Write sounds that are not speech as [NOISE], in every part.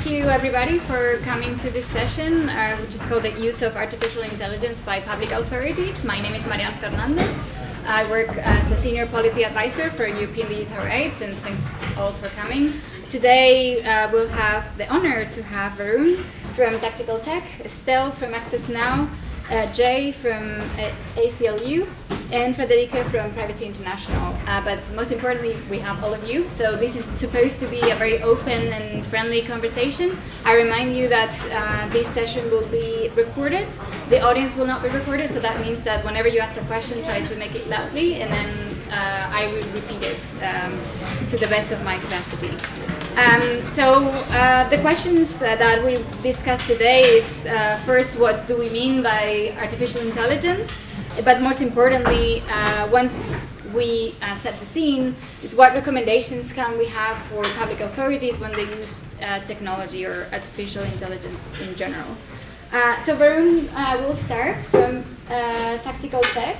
thank you everybody for coming to this session, uh, which is called the use of artificial intelligence by public authorities. My name is Marian Fernandez. I work as a senior policy advisor for European digital rights, and thanks all for coming. Today uh, we'll have the honor to have Varoon from Tactical Tech, Estelle from Access Now, uh, Jay from uh, ACLU, and Frederike from Privacy International. Uh, but most importantly, we have all of you. So this is supposed to be a very open and friendly conversation. I remind you that uh, this session will be recorded. The audience will not be recorded, so that means that whenever you ask a question, try to make it loudly, and then uh, I will repeat it um, to the best of my capacity. Um, so uh, the questions uh, that we discussed today is uh, first, what do we mean by artificial intelligence? But most importantly, uh, once we uh, set the scene, is what recommendations can we have for public authorities when they use uh, technology or artificial intelligence in general? so Varoon will start from Tactical Tech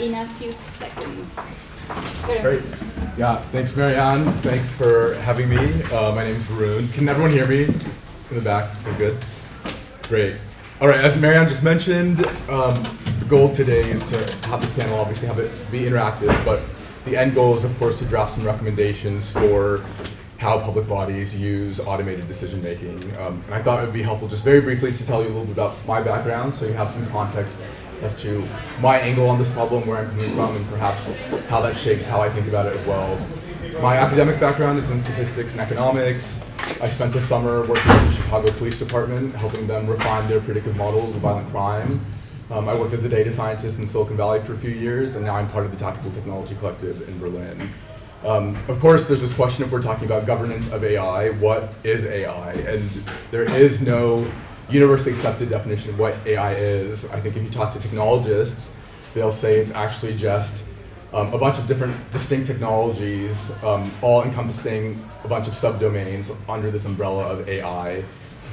in a few seconds. Great. Yeah, thanks Marianne. Thanks for having me. Uh, my name is Varoon. Can everyone hear me in the back? We're good? Great. All right, as Marianne just mentioned, um, the goal today is to have this panel obviously have it be interactive, but the end goal is of course to draft some recommendations for how public bodies use automated decision making. Um, and I thought it would be helpful just very briefly to tell you a little bit about my background so you have some context as to my angle on this problem, where I'm coming from, and perhaps how that shapes how I think about it as well. My academic background is in statistics and economics. I spent a summer working with the Chicago Police Department, helping them refine their predictive models of violent crime. Um, I worked as a data scientist in Silicon Valley for a few years, and now I'm part of the Tactical Technology Collective in Berlin. Um, of course, there's this question if we're talking about governance of AI, what is AI? And there is no universally accepted definition of what AI is. I think if you talk to technologists, they'll say it's actually just um, a bunch of different distinct technologies, um, all encompassing a bunch of subdomains under this umbrella of AI.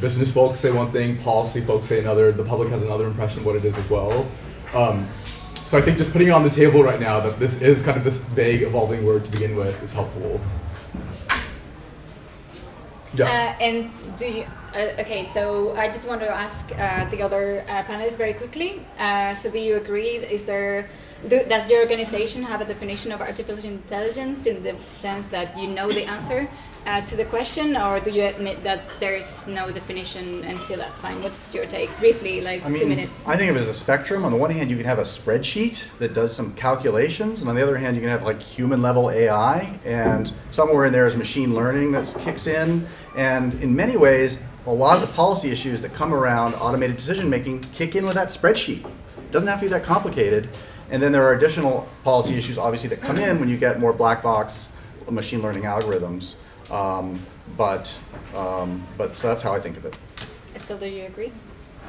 Business folks say one thing, policy folks say another, the public has another impression of what it is as well. Um, so I think just putting it on the table right now that this is kind of this vague evolving word to begin with is helpful. Yeah. Uh, and do you, uh, okay, so I just want to ask uh, the other uh, panelists very quickly. Uh, so do you agree, is there, do, does your organization have a definition of artificial intelligence in the sense that you know the answer? Uh, to the question, or do you admit that there's no definition and still that's fine? What's your take? Briefly, like I mean, two minutes. I think of it as a spectrum. On the one hand, you can have a spreadsheet that does some calculations, and on the other hand, you can have like human level AI, and somewhere in there is machine learning that kicks in. And in many ways, a lot of the policy issues that come around automated decision making kick in with that spreadsheet. It doesn't have to be that complicated. And then there are additional policy issues, obviously, that come in when you get more black box machine learning algorithms. Um, but um, but so that's how I think of it. Estelle, do you agree?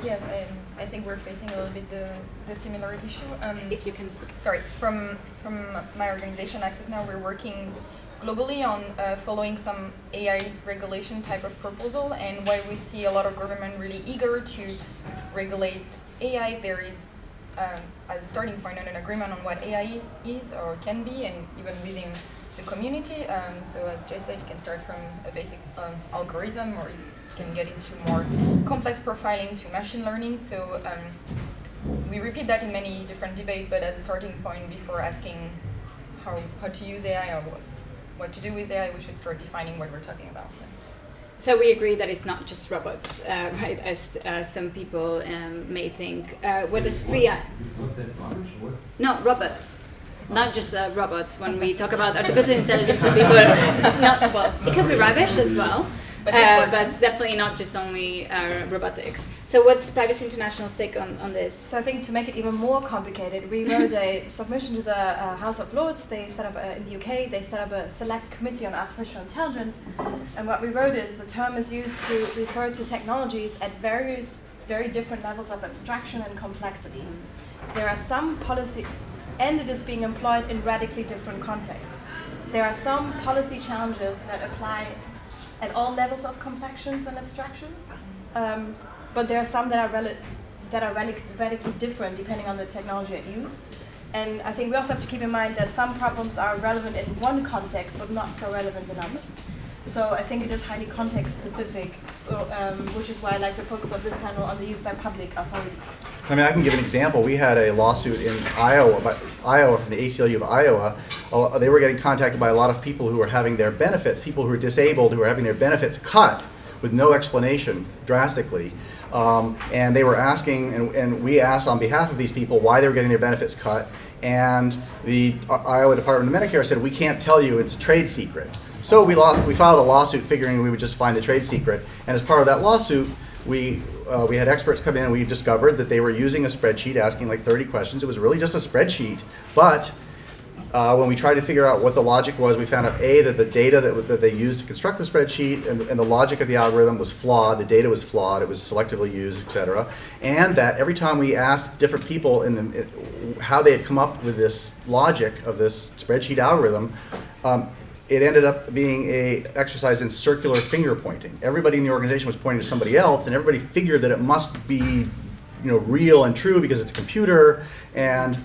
Yeah, um, I think we're facing a little bit the, the similar issue. Um, if you can speak. Sorry, from from my organization Access Now, we're working globally on uh, following some AI regulation type of proposal, and while we see a lot of government really eager to regulate AI, there is um, as a starting point an agreement on what AI is or can be, and even within the community. Um, so as Jay said, you can start from a basic um, algorithm or you can get into more complex profiling to machine learning. So um, we repeat that in many different debates, but as a starting point before asking how, how to use AI or what, what to do with AI, we should start defining what we're talking about. So we agree that it's not just robots, uh, [LAUGHS] right? As uh, some people um, may think. Uh, what is free? No, robots not just uh, robots. When we talk about artificial intelligence, people, not, well, it could be rubbish as well, but, uh, but definitely not just only uh, robotics. So what's Privacy International's take on, on this? So I think to make it even more complicated, we wrote a [LAUGHS] submission to the uh, House of Lords. They set up, a, in the UK, they set up a select committee on artificial intelligence. And what we wrote is the term is used to refer to technologies at various, very different levels of abstraction and complexity. There are some policy and it is being employed in radically different contexts. There are some policy challenges that apply at all levels of complexions and abstraction, um, but there are some that are, that are radically different depending on the technology at use. And I think we also have to keep in mind that some problems are relevant in one context, but not so relevant in others. So I think it is highly context specific. So um, which is why I like the focus of this panel on the use by public authorities. I mean, I can give an example. We had a lawsuit in Iowa, by, Iowa from the ACLU of Iowa. They were getting contacted by a lot of people who were having their benefits, people who are disabled, who were having their benefits cut with no explanation, drastically. Um, and they were asking, and, and we asked on behalf of these people why they were getting their benefits cut. And the uh, Iowa Department of Medicare said, we can't tell you, it's a trade secret. So we, lost, we filed a lawsuit figuring we would just find the trade secret. And as part of that lawsuit, we, uh, we had experts come in and we discovered that they were using a spreadsheet asking like 30 questions. It was really just a spreadsheet. But uh, when we tried to figure out what the logic was, we found out A, that the data that, that they used to construct the spreadsheet and, and the logic of the algorithm was flawed, the data was flawed, it was selectively used, et cetera. And that every time we asked different people in the, it, how they had come up with this logic of this spreadsheet algorithm, um, it ended up being a exercise in circular finger pointing. Everybody in the organization was pointing to somebody else, and everybody figured that it must be, you know, real and true because it's a computer. And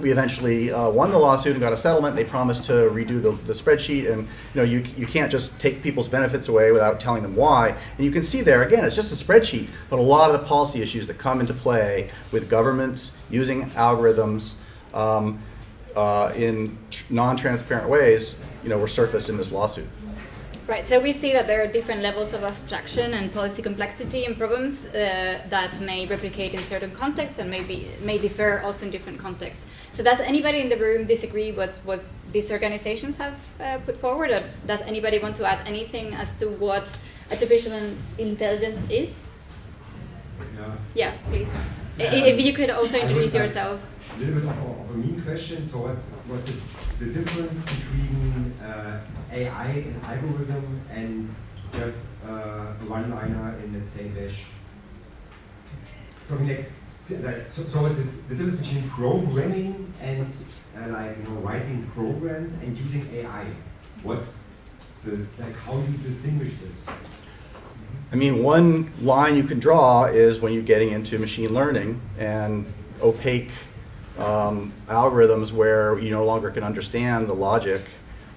we eventually uh, won the lawsuit and got a settlement. They promised to redo the, the spreadsheet, and you know, you you can't just take people's benefits away without telling them why. And you can see there again, it's just a spreadsheet, but a lot of the policy issues that come into play with governments using algorithms. Um, uh, in non-transparent ways, you know, were surfaced in this lawsuit. Right, so we see that there are different levels of abstraction and policy complexity and problems uh, that may replicate in certain contexts and maybe may differ also in different contexts. So does anybody in the room disagree with what these organizations have uh, put forward, or does anybody want to add anything as to what artificial intelligence is? Yeah. Yeah, please. if you could also introduce yourself a little bit of a, of a mean question. So what's, what's the, the difference between uh, AI and algorithm and just uh, a one-liner in, let's say, Bash? So, I mean, like, so, so the, the difference between programming and uh, like, you know, writing programs and using AI? What's the, like, how do you distinguish this? I mean, one line you can draw is when you're getting into machine learning and opaque um, algorithms where you no longer can understand the logic.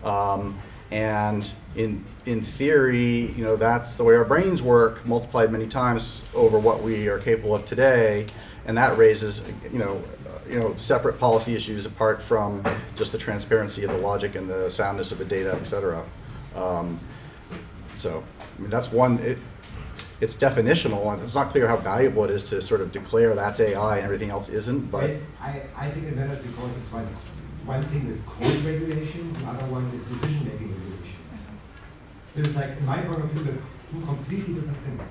Um, and in, in theory, you know, that's the way our brains work, multiplied many times over what we are capable of today. And that raises, you know, you know, separate policy issues apart from just the transparency of the logic and the soundness of the data, et cetera. Um, so, I mean, that's one, it, it's definitional, and it's not clear how valuable it is to sort of declare that's AI and everything else isn't. But I, I think it matters because it's one one thing is code regulation, the other one is decision making regulation. This is like, in my point of view, the two completely different things.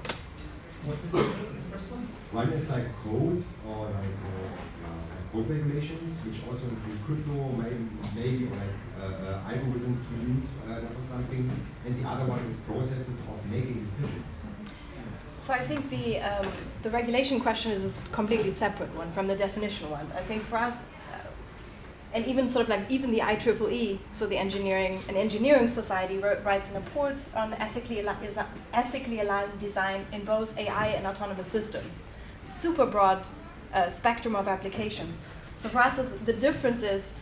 What is the first one? One is like code or like uh, uh, code regulations, which also include crypto, maybe, maybe like uh, uh algorithms to use uh, for something, and the other one is processes of making decisions. So I think the um, the regulation question is a completely separate one from the definitional one. I think for us, uh, and even sort of like even the IEEE, so the engineering and engineering society writes an report on ethically is ethically aligned design in both AI and autonomous systems. Super broad uh, spectrum of applications. So for us, the difference is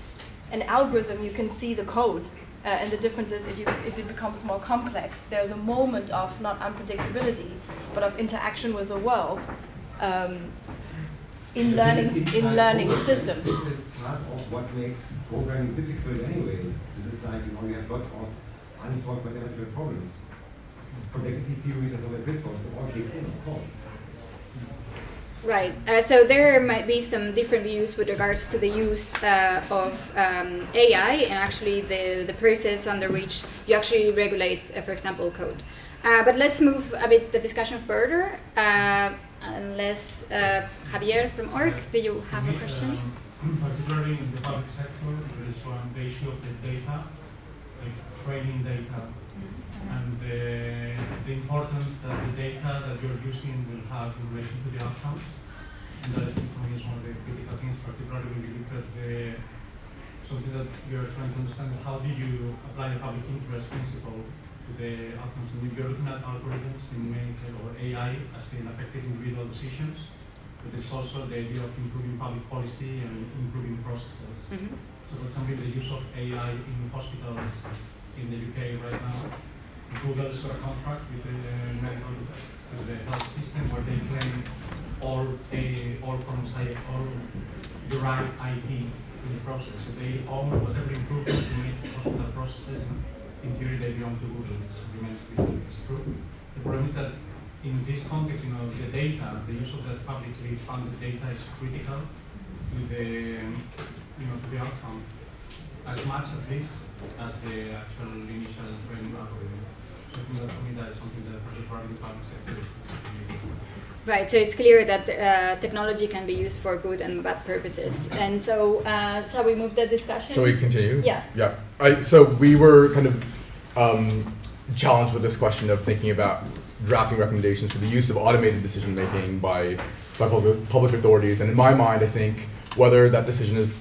an algorithm. You can see the code uh, and the difference is if, you, if it becomes more complex, there's a moment of not unpredictability, but of interaction with the world um, in learning in learning systems. This is part of what makes programming difficult anyways. This is like, you know, you have lots of unsolved mathematical problems. Complexity theories and so like this one, all kick in, of course. Right. Uh, so there might be some different views with regards to the use uh, of um, AI and actually the, the process under which you actually regulate, uh, for example, code. Uh, but let's move a bit the discussion further. Uh, unless uh, Javier from ORG, do you have a question? Particularly in the public sector, there is one the issue of the data, like training data, mm-hmm. and the, importance that the data that you're using will have in relation to the outcomes that for me is one of the critical things, particularly when you look at the something that you're trying to understand how do you apply the public interest principle to the outcomes. And if you're looking at algorithms in medical or AI as in affecting individual decisions, but it's also the idea of improving public policy and improving processes. Mm -hmm. So for example, the use of AI in hospitals in the UK right now, Google's got a contract with the medical, with the health system where they claim all, a, all I- all the right IP in the process. So they own whatever improvements you make to hospital processes. In theory, they belong to Google, which remains to true. The problem is that in this context, you know, the data, the use of that publicly funded data is critical to the, you know, to the outcome, as much at least as the actual initial training algorithm. Right, so it's clear that uh, technology can be used for good and bad purposes. And so, uh, shall we move the discussion? Shall we continue? Yeah. Yeah. I, so we were kind of um, challenged with this question of thinking about drafting recommendations for the use of automated decision making by, by public, public authorities. And in my mind, I think whether that decision is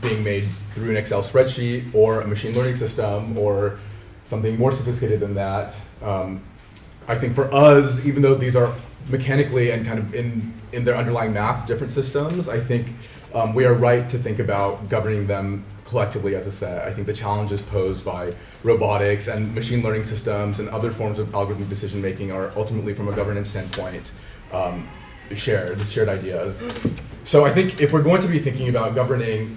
being made through an Excel spreadsheet or a machine learning system or something more sophisticated than that, um, I think for us, even though these are mechanically and kind of in, in their underlying math different systems, I think um, we are right to think about governing them collectively as a set. I think the challenges posed by robotics and machine learning systems and other forms of algorithmic decision making are ultimately, from a governance standpoint, um, shared, shared ideas. So I think if we're going to be thinking about governing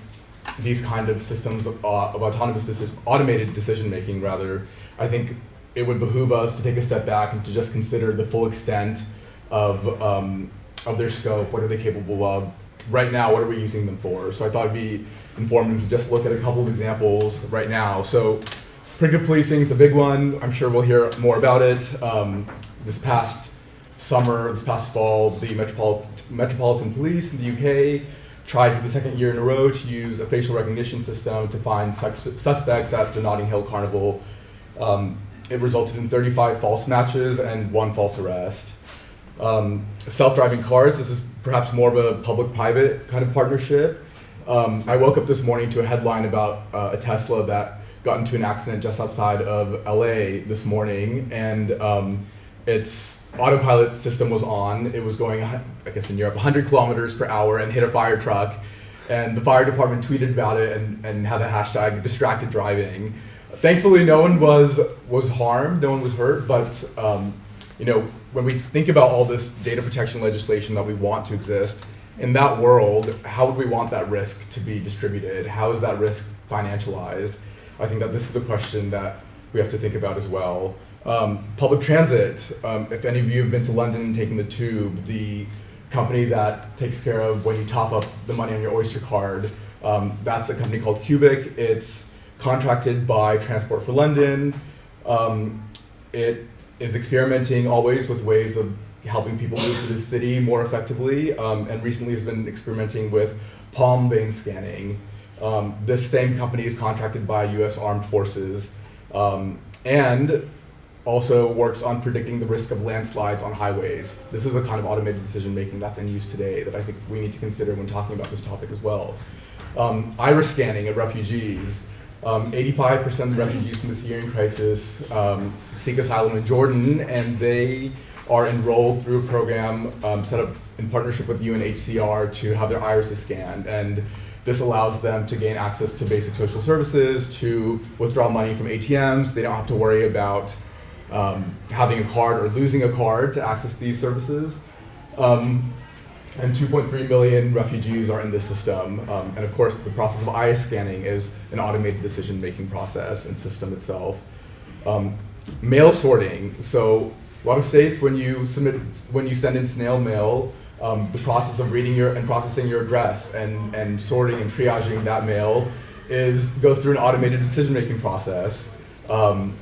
these kind of systems of, uh, of autonomous decision, automated decision making, rather, I think it would behoove us to take a step back and to just consider the full extent of um, of their scope. What are they capable of? Right now, what are we using them for? So I thought it'd be informative to just look at a couple of examples right now. So predictive policing is the big one. I'm sure we'll hear more about it. Um, this past summer, this past fall, the Metropol- Metropolitan Police in the UK tried for the second year in a row to use a facial recognition system to find sus- suspects at the Notting Hill Carnival. Um, it resulted in 35 false matches and one false arrest. Um, self-driving cars, this is perhaps more of a public-private kind of partnership. Um, I woke up this morning to a headline about uh, a Tesla that got into an accident just outside of LA this morning, and um, its autopilot system was on. It was going, I guess in Europe, 100 kilometers per hour and hit a fire truck. And the fire department tweeted about it and, and had the hashtag distracted driving. Thankfully, no one was was harmed, no one was hurt, but um, you know, when we think about all this data protection legislation that we want to exist, in that world, how would we want that risk to be distributed? How is that risk financialized? I think that this is a question that we have to think about as well. Um, public transit, um, if any of you have been to London and taken the tube, the company that takes care of when you top up the money on your Oyster card, um, that's a company called Cubic. It's contracted by Transport for London. Um, it is experimenting always with ways of helping people move to the city more effectively, um, and recently has been experimenting with palm vein scanning. Um, this same company is contracted by U.S. Armed Forces, and also works on predicting the risk of landslides on highways. This is a kind of automated decision making that's in use today that I think we need to consider when talking about this topic as well. Um, iris scanning of refugees. Um, 85% of the refugees from the Syrian crisis um, seek asylum in Jordan, and they are enrolled through a program um, set up in partnership with UNHCR to have their irises scanned. And this allows them to gain access to basic social services, to withdraw money from ATMs. They don't have to worry about um, having a card or losing a card to access these services. Um, and 2.3 million refugees are in this system. Um, and of course, the process of iris scanning is an automated decision-making process and system itself. Um, mail sorting. So a lot of states, when you submit, when you send in snail mail, um, the process of reading your and processing your address and, and sorting and triaging that mail is goes through an automated decision-making process. Um,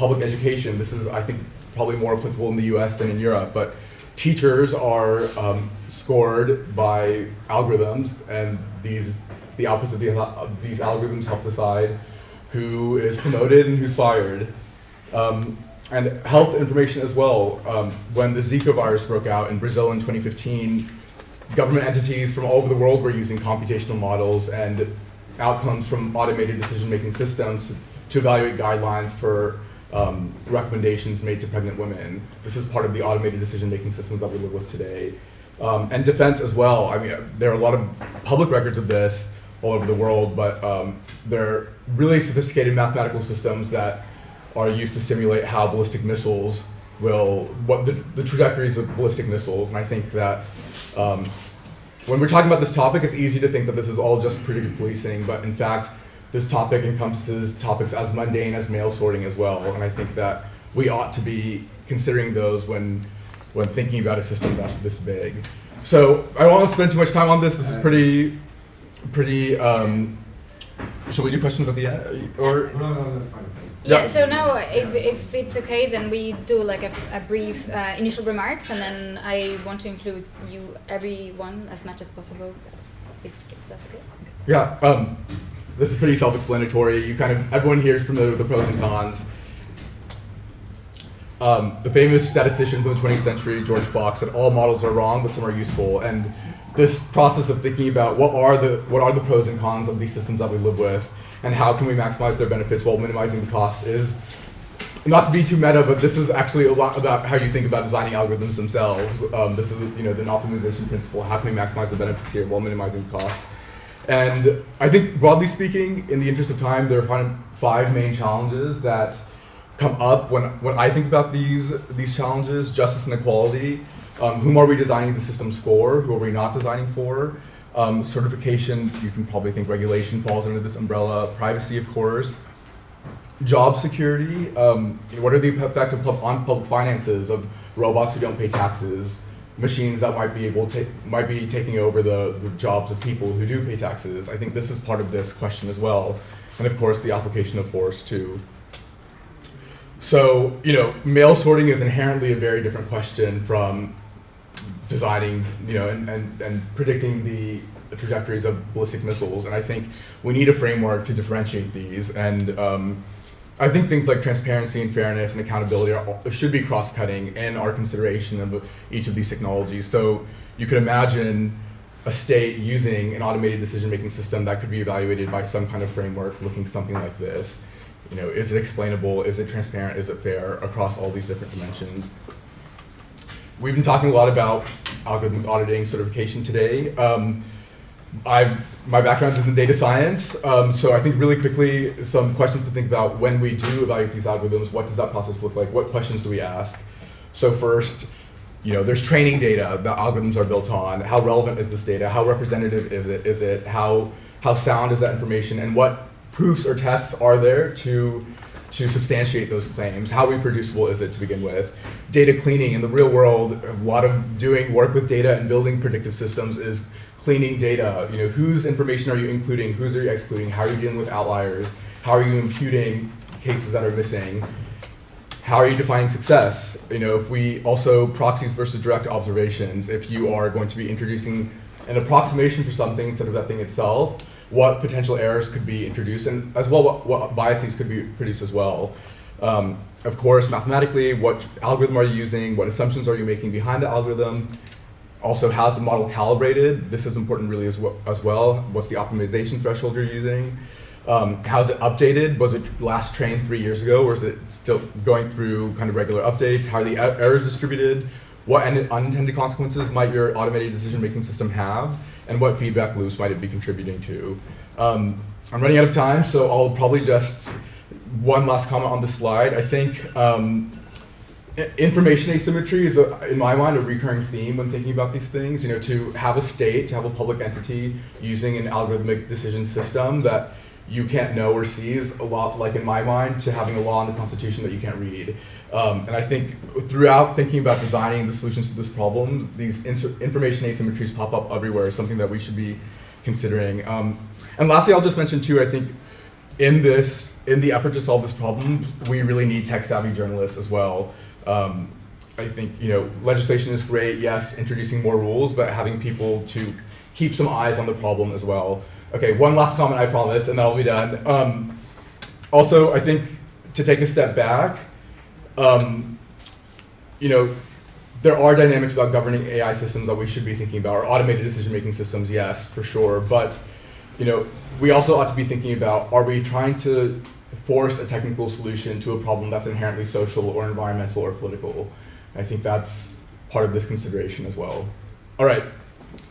public education. This is, I think, probably more applicable in the U.S. than in Europe, but teachers are um, scored by algorithms, and these the outputs of, the, of these algorithms help decide who is promoted and who's fired. Um, and health information as well. Um, when the Zika virus broke out in Brazil in 2015, government entities from all over the world were using computational models and outcomes from automated decision-making systems to evaluate guidelines for um, recommendations made to pregnant women. This is part of the automated decision-making systems that we live with today. Um, and defense as well. I mean, there are a lot of public records of this all over the world, but um, they're really sophisticated mathematical systems that are used to simulate how ballistic missiles will, what the, the trajectories of ballistic missiles. And I think that um, when we're talking about this topic, it's easy to think that this is all just predictive policing, but in fact, this topic encompasses topics as mundane as mail sorting as well. And I think that we ought to be considering those when, when thinking about a system that's this big. So I don't want to spend too much time on this. This is pretty, pretty, um, shall we do questions at the end? Or, No, no, that's fine. Yeah, Yeah. so now if, if it's okay, then we do like a, a brief uh, initial remarks and then I want to include you, everyone, as much as possible, if, if that's okay. yeah, um, this is pretty self-explanatory. You kind of, everyone here is familiar with the pros and cons. Um, the famous statistician from the 20th century, George Box, said all models are wrong, but some are useful. And this process of thinking about what are the what are the pros and cons of these systems that we live with, and how can we maximize their benefits while minimizing the costs is not to be too meta, but this is actually a lot about how you think about designing algorithms themselves. Um, this is you know the optimization principle. How can we maximize the benefits here while minimizing the costs? And I think broadly speaking, in the interest of time, there are five main challenges that come up when, when I think about these, these challenges, justice and equality, um, whom are we designing the systems for, who are we not designing for, um, certification, you can probably think regulation falls under this umbrella, privacy of course, job security, um, what are the effects on public finances of robots who don't pay taxes, machines that might be able to might be taking over the, the jobs of people who do pay taxes. I think this is part of this question as well, and of course the application of force too. So you know, mail sorting is inherently a very different question from designing, you know, and, and, and predicting the trajectories of ballistic missiles. And I think we need a framework to differentiate these. And um, I think things like transparency and fairness and accountability are, should be cross-cutting in our consideration of each of these technologies. So you could imagine a state using an automated decision-making system that could be evaluated by some kind of framework looking something like this. You know, is it explainable? Is it transparent? Is it fair across all these different dimensions? We've been talking a lot about algorithm auditing certification today. Um, I my background is in data science, um, so I think really quickly some questions to think about when we do evaluate these algorithms. What does that process look like? What questions do we ask? So first, you know, there's training data that algorithms are built on. How relevant is this data? How representative is it? Is it how how sound is that information? And what proofs or tests are there to to substantiate those claims? How reproducible is it to begin with? Data cleaning in the real world, a lot of doing work with data and building predictive systems is cleaning data. You know, whose information are you including? Whose are you excluding? How are you dealing with outliers? How are you imputing cases that are missing? How are you defining success? You know, if we also proxies versus direct observations, if you are going to be introducing an approximation for something instead of that thing itself, what potential errors could be introduced, and as well what, what biases could be produced as well. Um, of course, mathematically, what algorithm are you using? What assumptions are you making behind the algorithm? Also, how's the model calibrated? This is important really as well. As well. What's the optimization threshold you're using? Um, how's it updated? Was it last trained three years ago, or is it still going through kind of regular updates? How are the er- errors distributed? What unintended consequences might your automated decision-making system have? And what feedback loops might it be contributing to? Um, I'm running out of time, so I'll probably just one last comment on the slide. I think um, information asymmetry is, a, in my mind, a recurring theme when thinking about these things. You know, to have a state, to have a public entity using an algorithmic decision system that you can't know or see is a lot like, in my mind, to having a law in the Constitution that you can't read. Um, and I think throughout thinking about designing the solutions to this problem, these information asymmetries pop up everywhere, something that we should be considering. Um, and lastly, I'll just mention too, I think in this, in the effort to solve this problem, we really need tech-savvy journalists as well. Um, I think you know legislation is great, yes, introducing more rules, but having people to keep some eyes on the problem as well. Okay, one last comment, I promise, and then I'll be done. Um, also, I think to take a step back, um, you know, there are dynamics about governing AI systems that we should be thinking about, or automated decision-making systems, yes, for sure. But you know, we also ought to be thinking about: Are we trying to force a technical solution to a problem that's inherently social, or environmental, or political? I think that's part of this consideration as well. All right,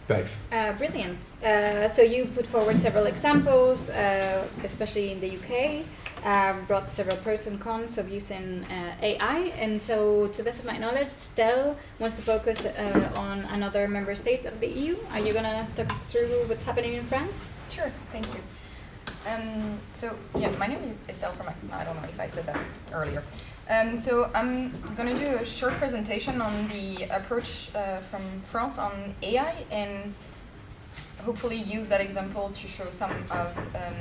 Thanks. Uh, brilliant. Uh, so you put forward several examples, uh, especially in the UK, uh, brought several pros and cons of using uh, AI. And so, to the best of my knowledge, Stell wants to focus uh, on another member state of the EU. Are you going to talk us through what's happening in France? Sure, thank you. Um, so, yeah, my name is Estelle from Access I don't know if I said that earlier. Um, so I'm going to do a short presentation on the approach uh, from France on AI and hopefully use that example to show some of um,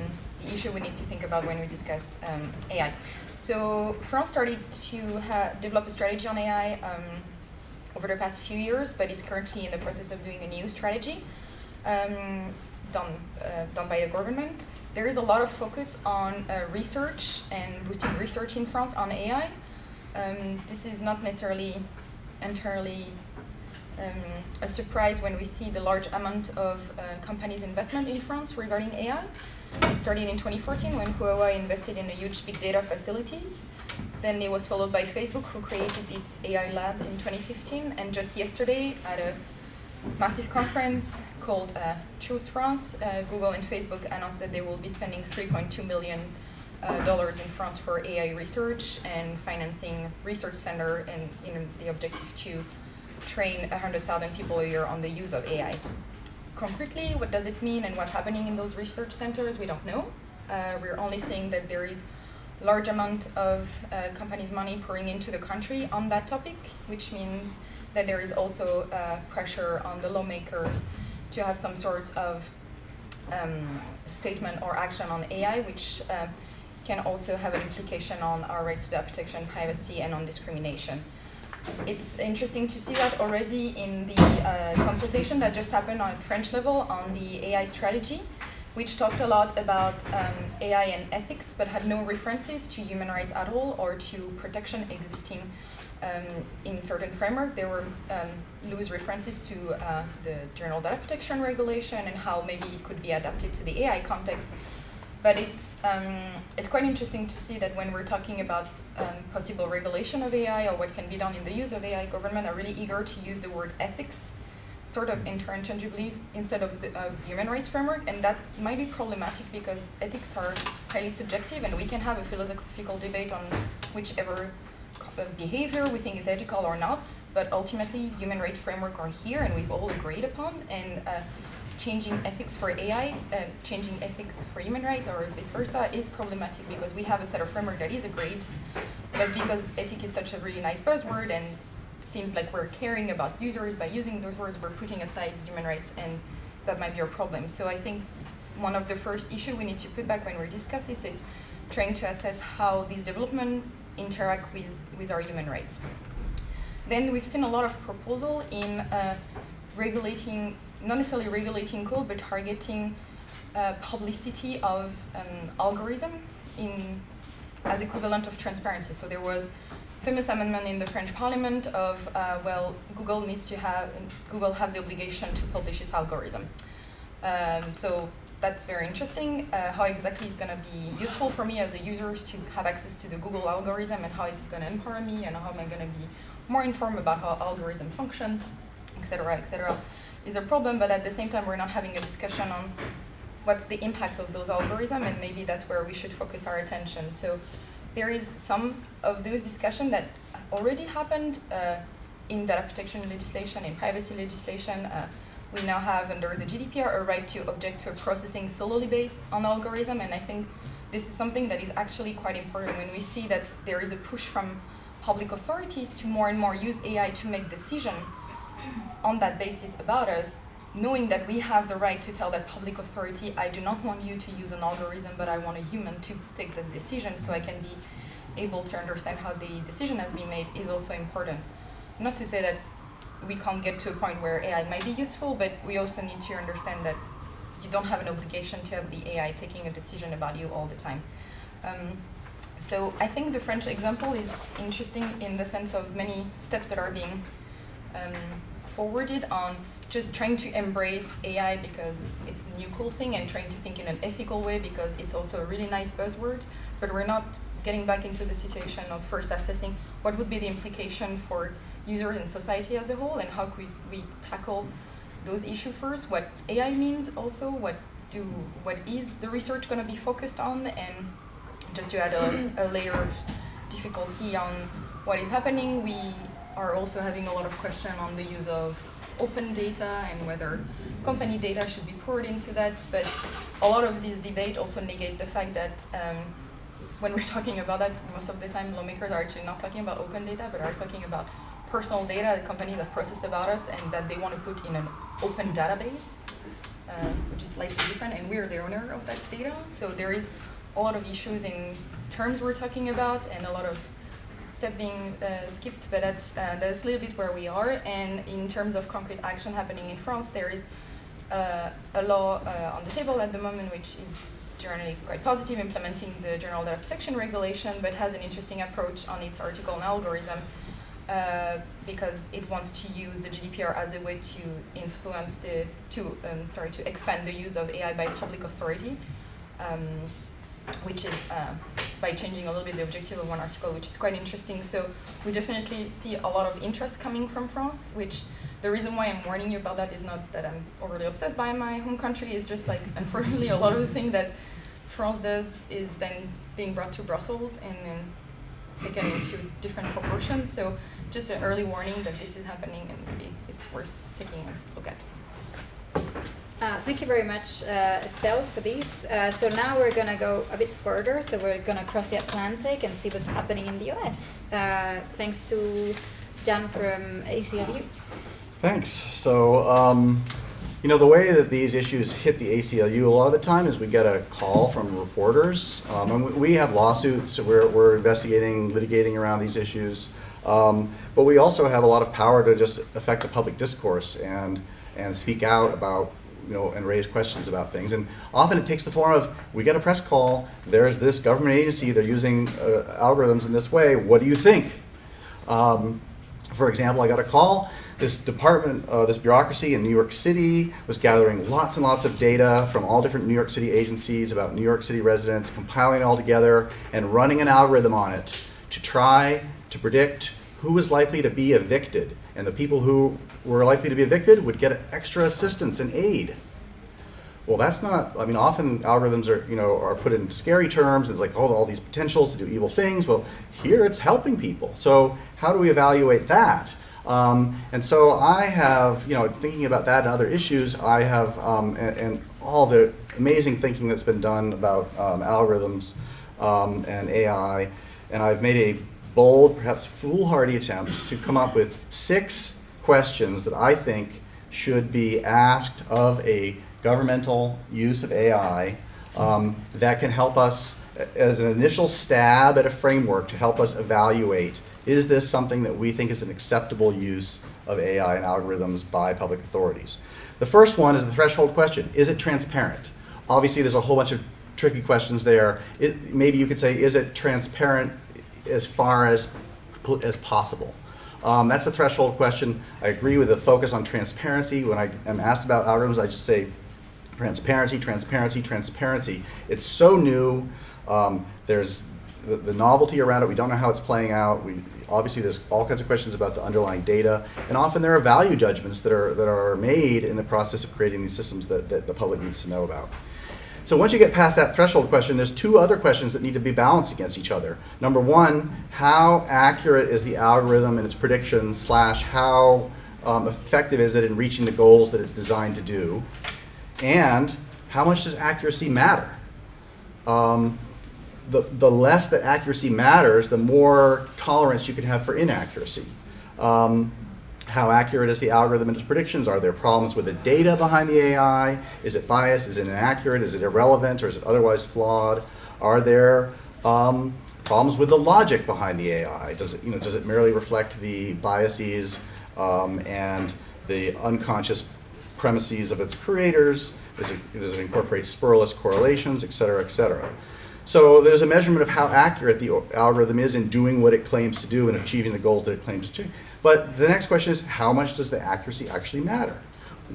the issue we need to think about when we discuss um, AI. So France started to develop a strategy on AI um, over the past few years, but is currently in the process of doing a new strategy um, done, uh, done by the government there is a lot of focus on uh, research and boosting research in France on AI. Um, this is not necessarily entirely um, a surprise when we see the large amount of uh, companies' investment in France regarding AI. It started in 2014 when Huawei invested in a huge big data facilities. Then it was followed by Facebook, who created its AI lab in 2015. And just yesterday, at a massive conference called uh, Choose France, uh, Google and Facebook announced that they will be spending 3.2 million uh, dollars in France for AI research and financing research center and the objective to train 100,000 people a year on the use of AI. Concretely, what does it mean and what's happening in those research centers, we don't know. Uh, we're only seeing that there is large amount of uh, companies' money pouring into the country on that topic, which means that there is also uh, pressure on the lawmakers to have some sort of um, statement or action on AI, which uh, can also have an implication on our rights to data protection, privacy, and on discrimination. It's interesting to see that already in the uh, consultation that just happened on French level on the AI strategy, which talked a lot about um, AI and ethics, but had no references to human rights at all or to protection existing um, in certain framework, there were loose references to uh, the General Data Protection Regulation and how maybe it could be adapted to the AI context. But it's, um, it's quite interesting to see that when we're talking about um, possible regulation of AI or what can be done in the use of AI, government are really eager to use the word ethics sort of interchangeably instead of the uh, human rights framework, and that might be problematic because ethics are highly subjective, and we can have a philosophical debate on whichever behavior we think is ethical or not, but ultimately human rights framework are here and we've all agreed upon, and uh, changing ethics for AI, uh, changing ethics for human rights or vice versa is problematic because we have a set of framework that is agreed, but because ethic is such a really nice buzzword and seems like we're caring about users by using those words, we're putting aside human rights and that might be a problem. So I think one of the first issue we need to put back when we discuss this is trying to assess how these development interact with, with our human rights. Then we've seen a lot of proposal in uh, regulating, not necessarily regulating code, but targeting uh, publicity of um, algorithm in, as equivalent of transparency. So there was famous amendment in the French parliament of, uh, well, Google needs to have, Google have the obligation to publish its algorithm. Um, so that's very interesting. Uh, how exactly is going to be useful for me as a user to have access to the Google algorithm and how is it going to empower me and how am I going to be more informed about how algorithm function, etc., etc. is a problem, but at the same time we're not having a discussion on what's the impact of those algorithms and maybe that's where we should focus our attention. So there is some of those discussions that already happened uh, in data protection legislation, in privacy legislation, uh, we now have under the GDPR a right to object to a processing solely based on algorithm, and I think this is something that is actually quite important when we see that there is a push from public authorities to more and more use AI to make decisions on that basis about us, knowing that we have the right to tell that public authority, I do not want you to use an algorithm, but I want a human to take the decision so I can be able to understand how the decision has been made is also important. Not to say that we can't get to a point where AI might be useful, but we also need to understand that you don't have an obligation to have the AI taking a decision about you all the time. Um, so I think the French example is interesting in the sense of many steps that are being um, forwarded on just trying to embrace AI because it's a new cool thing and trying to think in an ethical way because it's also a really nice buzzword, but we're not getting back into the situation of first assessing what would be the implication for users and society as a whole, and how could we, tackle those issues first. What AI means, also what do what is the research going to be focused on, and just to add a, a layer of difficulty on what is happening, we are also having a lot of question on the use of open data and whether company data should be poured into that. But a lot of this debate also negate the fact that um, when we're talking about that, most of the time lawmakers are actually not talking about open data, but are talking about personal data that companies have processed about us and that they want to put in an open database, uh, which is slightly different, and we're the owner of that data. So there is a lot of issues in terms we're talking about and a lot of step being uh, skipped, but that's, uh, that's a little bit where we are. And in terms of concrete action happening in France, there is uh, a law uh, on the table at the moment which is generally quite positive, implementing the General Data Protection Regulation, but has an interesting approach on its article and algorithm uh, because it wants to use the GDPR as a way to influence the, to, um, sorry, to expand the use of AI by public authority. Um, which is uh, by changing a little bit the objective of one article, which is quite interesting. So we definitely see a lot of interest coming from France, which the reason why I'm warning you about that is not that I'm overly obsessed by my home country, it's just like, [LAUGHS] unfortunately, a lot of the thing that France does is then being brought to Brussels and then taken into different proportions. So just an early warning that this is happening and maybe it's worth taking a look at. Uh, thank you very much, uh, Estelle, for these. Uh, so now we're going to go a bit further. So we're going to cross the Atlantic and see what's happening in the US. Uh, thanks to Jay from ACLU. Thanks. So, um, you know, the way that these issues hit the ACLU a lot of the time is we get a call from reporters. Um, and we- we have lawsuits, so we're, we're investigating, litigating around these issues. Um, but we also have a lot of power to just affect the public discourse and, and speak out about, you know, and raise questions about things. And often it takes the form of, we get a press call, there's this government agency, they're using uh, algorithms in this way, what do you think? Um, for example, I got a call. This department, uh, this bureaucracy in New York City was gathering lots and lots of data from all different New York City agencies about New York City residents, compiling it all together and running an algorithm on it to try to predict who was likely to be evicted. And the people who were likely to be evicted would get extra assistance and aid. Well, that's not, I mean, often algorithms are, you know, are put in scary terms. It's like, oh, all these potentials to do evil things. Well, here it's helping people. So how do we evaluate that? Um, and so I have, you know, thinking about that and other issues, I have, um, and, and all the amazing thinking that's been done about um, algorithms um, and AI, and I've made a bold, perhaps foolhardy attempt to come up with six questions that I think should be asked of a governmental use of AI um, that can help us as an initial stab at a framework to help us evaluate is this something that we think is an acceptable use of AI and algorithms by public authorities? The first one is the threshold question Is it transparent? Obviously, there's a whole bunch of tricky questions there. It, maybe you could say, is it transparent as far as, as possible? Um, that's a threshold question. I agree with the focus on transparency. When I am asked about algorithms, I just say transparency, transparency, transparency. It's so new. Um, there's the, the, novelty around it. We don't know how it's playing out. We, obviously, there's all kinds of questions about the underlying data, and often there are value judgments that are that are made in the process of creating these systems that, that the public needs to know about. So once you get past that threshold question, there's two other questions that need to be balanced against each other. Number one, how accurate is the algorithm and its predictions slash how um, effective is it in reaching the goals that it's designed to do? And how much does accuracy matter? Um, the, the less that accuracy matters, the more tolerance you can have for inaccuracy. Um, how accurate is the algorithm and its predictions? Are there problems with the data behind the AI? Is it biased? Is it inaccurate? Is it irrelevant? Or is it otherwise flawed? Are there um, problems with the logic behind the AI? Does it, you know, does it merely reflect the biases um, and the unconscious premises of its creators? Does it, does it incorporate spurious correlations, et cetera, et cetera? So there's a measurement of how accurate the algorithm is in doing what it claims to do and achieving the goals that it claims to achieve. But the next question is, how much does the accuracy actually matter?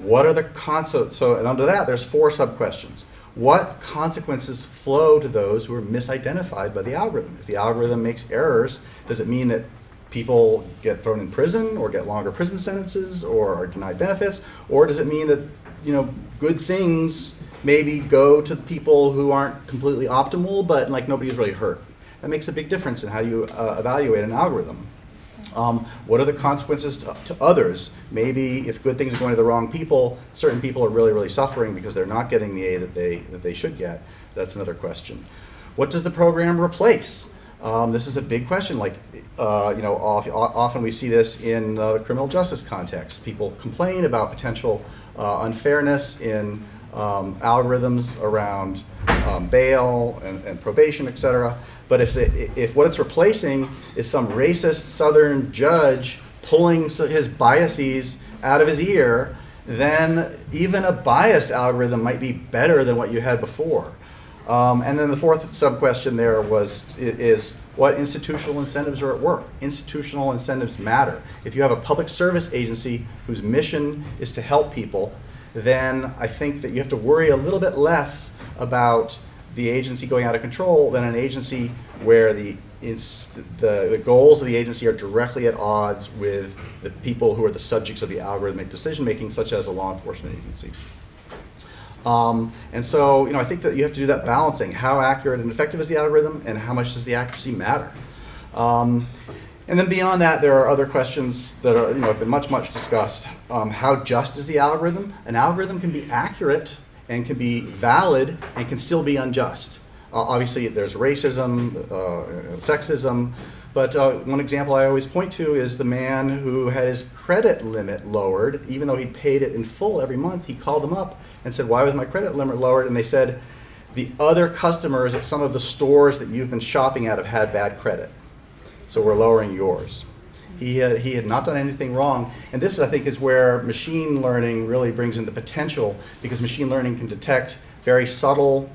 What are the consequences? So, and under that, there's four sub-questions. What consequences flow to those who are misidentified by the algorithm? If the algorithm makes errors, does it mean that people get thrown in prison or get longer prison sentences or are denied benefits? Or does it mean that, you know, good things maybe go to people who aren't completely optimal, but like nobody's really hurt? That makes a big difference in how you uh, evaluate an algorithm. Um, what are the consequences to, to others? Maybe if good things are going to the wrong people, certain people are really, really suffering because they're not getting the aid that they, that they should get. That's another question. What does the program replace? Um, this is a big question. Like, uh, you know, off, often we see this in uh, the criminal justice context. People complain about potential uh, unfairness in um, algorithms around um, bail and, and probation, et cetera. But if, the, if what it's replacing is some racist Southern judge pulling his biases out of his ear, then even a biased algorithm might be better than what you had before. Um, and then the fourth sub-question there was, is what institutional incentives are at work? Institutional incentives matter. If you have a public service agency whose mission is to help people, then I think that you have to worry a little bit less about the agency going out of control than an agency where the, the, the goals of the agency are directly at odds with the people who are the subjects of the algorithmic decision making, such as a law enforcement agency. Um, and so, you know, I think that you have to do that balancing. How accurate and effective is the algorithm, and how much does the accuracy matter? Um, and then beyond that, there are other questions that are, you know, have been much, much discussed. Um, how just is the algorithm? An algorithm can be accurate and can be valid and can still be unjust. Uh, obviously, there's racism, uh, sexism, but uh, one example I always point to is the man who had his credit limit lowered, even though he paid it in full every month. He called them up and said, "Why was my credit limit lowered?" And they said, "The other customers at some of the stores that you've been shopping at have had bad credit, so we're lowering yours." He had, he had not done anything wrong. And this, I think, is where machine learning really brings in the potential because machine learning can detect very subtle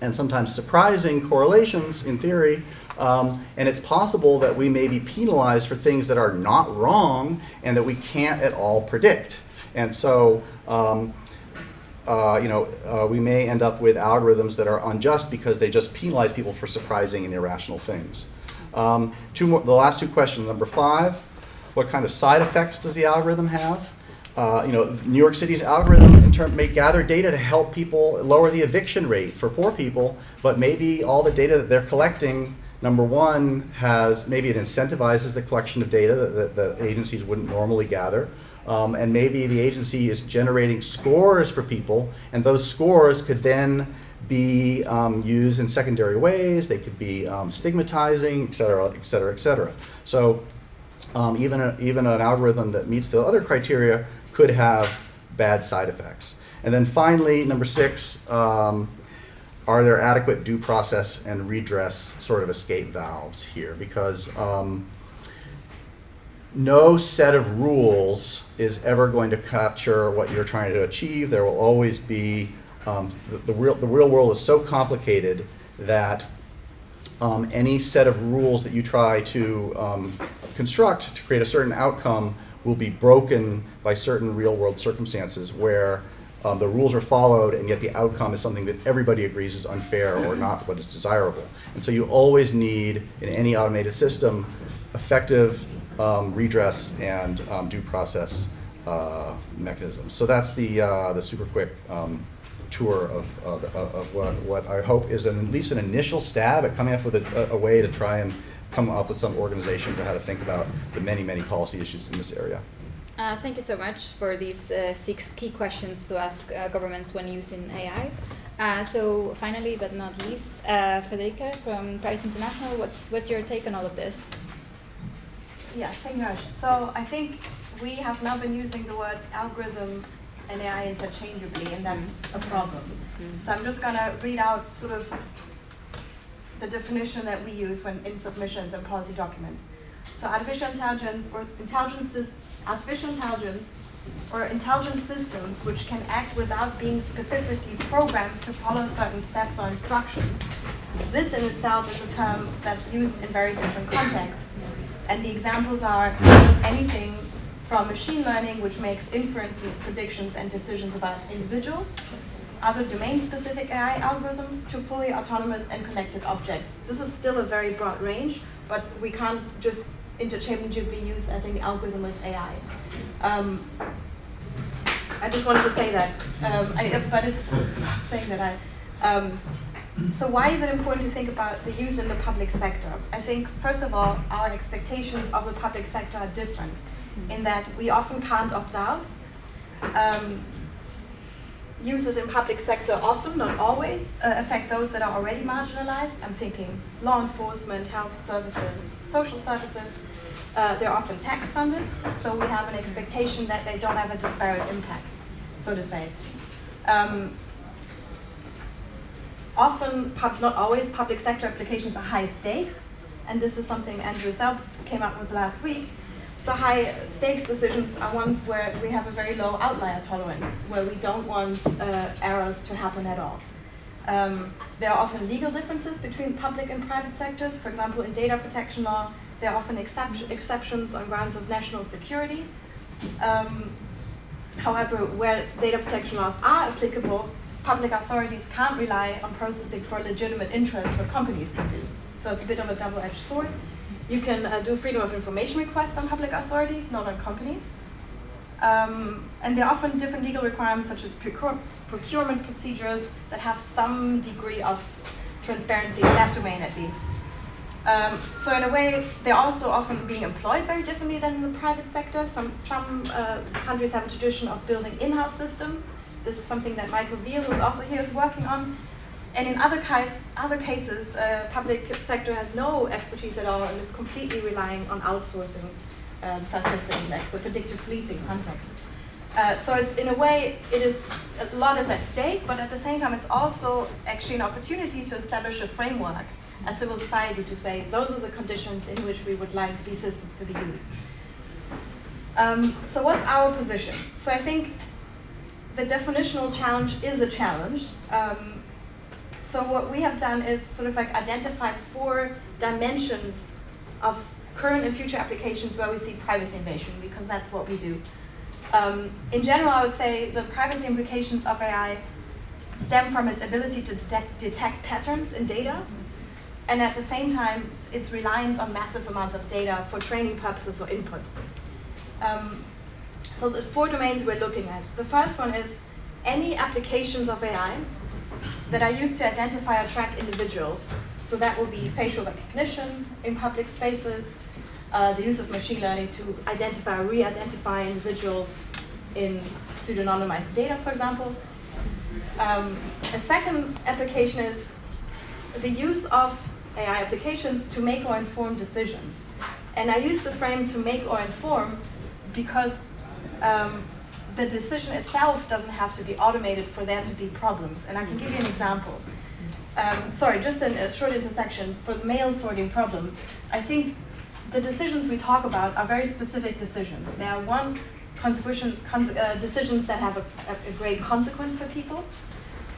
and sometimes surprising correlations in theory. Um, and it's possible that we may be penalized for things that are not wrong and that we can't at all predict. And so, um, uh, you know, uh, we may end up with algorithms that are unjust because they just penalize people for surprising and irrational things. Um, two more, the last two questions. Number five, what kind of side effects does the algorithm have? Uh, you know, New York City's algorithm in term, may gather data to help people lower the eviction rate for poor people, but maybe all the data that they're collecting, number one, has maybe it incentivizes the collection of data that, that the agencies wouldn't normally gather. Um, and maybe the agency is generating scores for people, and those scores could then be um, used in secondary ways. They could be um, stigmatizing, et cetera, et cetera, et cetera. So um, even, a, even an algorithm that meets the other criteria could have bad side effects. And then finally, number six, um, are there adequate due process and redress sort of escape valves here? Because um, no set of rules is ever going to capture what you're trying to achieve. There will always be um, the, the, real, the real world is so complicated that um, any set of rules that you try to um, construct to create a certain outcome will be broken by certain real world circumstances where um, the rules are followed and yet the outcome is something that everybody agrees is unfair or not what is desirable. And so you always need, in any automated system, effective um, redress and um, due process uh, mechanisms. So that's the, uh, the super quick um, tour of, of, of what, what, I hope is an, at least an initial stab at coming up with a, a, way to try and come up with some organization for how to think about the many, many policy issues in this area. Uh, thank you so much for these uh, six key questions to ask uh, governments when using AI. Uh, so finally, but not least, uh, Frederike from Privacy International, what's, what's your take on all of this? Yes, thank you very much. So I think we have now been using the word algorithm and AI interchangeably, and that's a problem. Mm-hmm. So I'm just going to read out sort of the definition that we use when in submissions and policy documents. So artificial intelligence or intelligence, artificial intelligence or intelligent systems which can act without being specifically programmed to follow certain steps or instructions. This in itself is a term that's used in very different contexts. And the examples are anything from machine learning, which makes inferences, predictions, and decisions about individuals, other domain-specific AI algorithms, to fully autonomous and connected objects. This is still a very broad range, but we can't just interchangeably use, I think, algorithm with AI. Um, I just wanted to say that, um, I, but it's saying that I. Um, so why is it important to think about the use in the public sector? I think, first of all, our expectations of the public sector are different in that we often can't opt out. Um, users in public sector often, not always, uh, affect those that are already marginalized. I'm thinking law enforcement, health services, social services. Uh, they're often tax funded, so we have an expectation that they don't have a disparate impact, so to say. Um, often, not always, public sector applications are high stakes, and this is something Andrew Selbst came up with last week. So high stakes decisions are ones where we have a very low outlier tolerance, where we don't want uh, errors to happen at all. Um, there are often legal differences between public and private sectors. For example, in data protection law, there are often excep exceptions on grounds of national security. Um, however, where data protection laws are applicable, public authorities can't rely on processing for legitimate interests what companies can do. So it's a bit of a double-edged sword. You can uh, do freedom of information requests on public authorities, not on companies. Um, and there are often different legal requirements such as procure procurement procedures that have some degree of transparency in that domain at least. Um, so in a way, they're also often being employed very differently than in the private sector. Some, some uh, countries have a tradition of building in-house system. This is something that Michael Veale, who's also here, is working on. And in other, case, other cases, uh, public sector has no expertise at all and is completely relying on outsourcing, um, such as in like, the predictive policing context. Uh, so it's in a way, it is a lot is at stake, but at the same time, it's also actually an opportunity to establish a framework as civil society to say those are the conditions in which we would like these systems to be used. Um, so what's our position? So I think the definitional challenge is a challenge. Um, so what we have done is sort of like identified four dimensions of current and future applications where we see privacy invasion, because that's what we do. Um, in general, I would say the privacy implications of AI stem from its ability to detect, detect patterns in data, and at the same time, its reliance on massive amounts of data for training purposes or input. Um, so the four domains we're looking at. The first one is any applications of AI that are used to identify or track individuals. So that will be facial recognition in public spaces, uh, the use of machine learning to identify or re-identify individuals in pseudonymized data, for example. Um, a second application is the use of AI applications to make or inform decisions. And I use the frame to make or inform because um, the decision itself doesn't have to be automated for there to be problems. And I can give you an example. Um, sorry, just an, a short intersection. For the mail sorting problem, I think the decisions we talk about are very specific decisions. They are one, cons uh, decisions that have a, a, great consequence for people,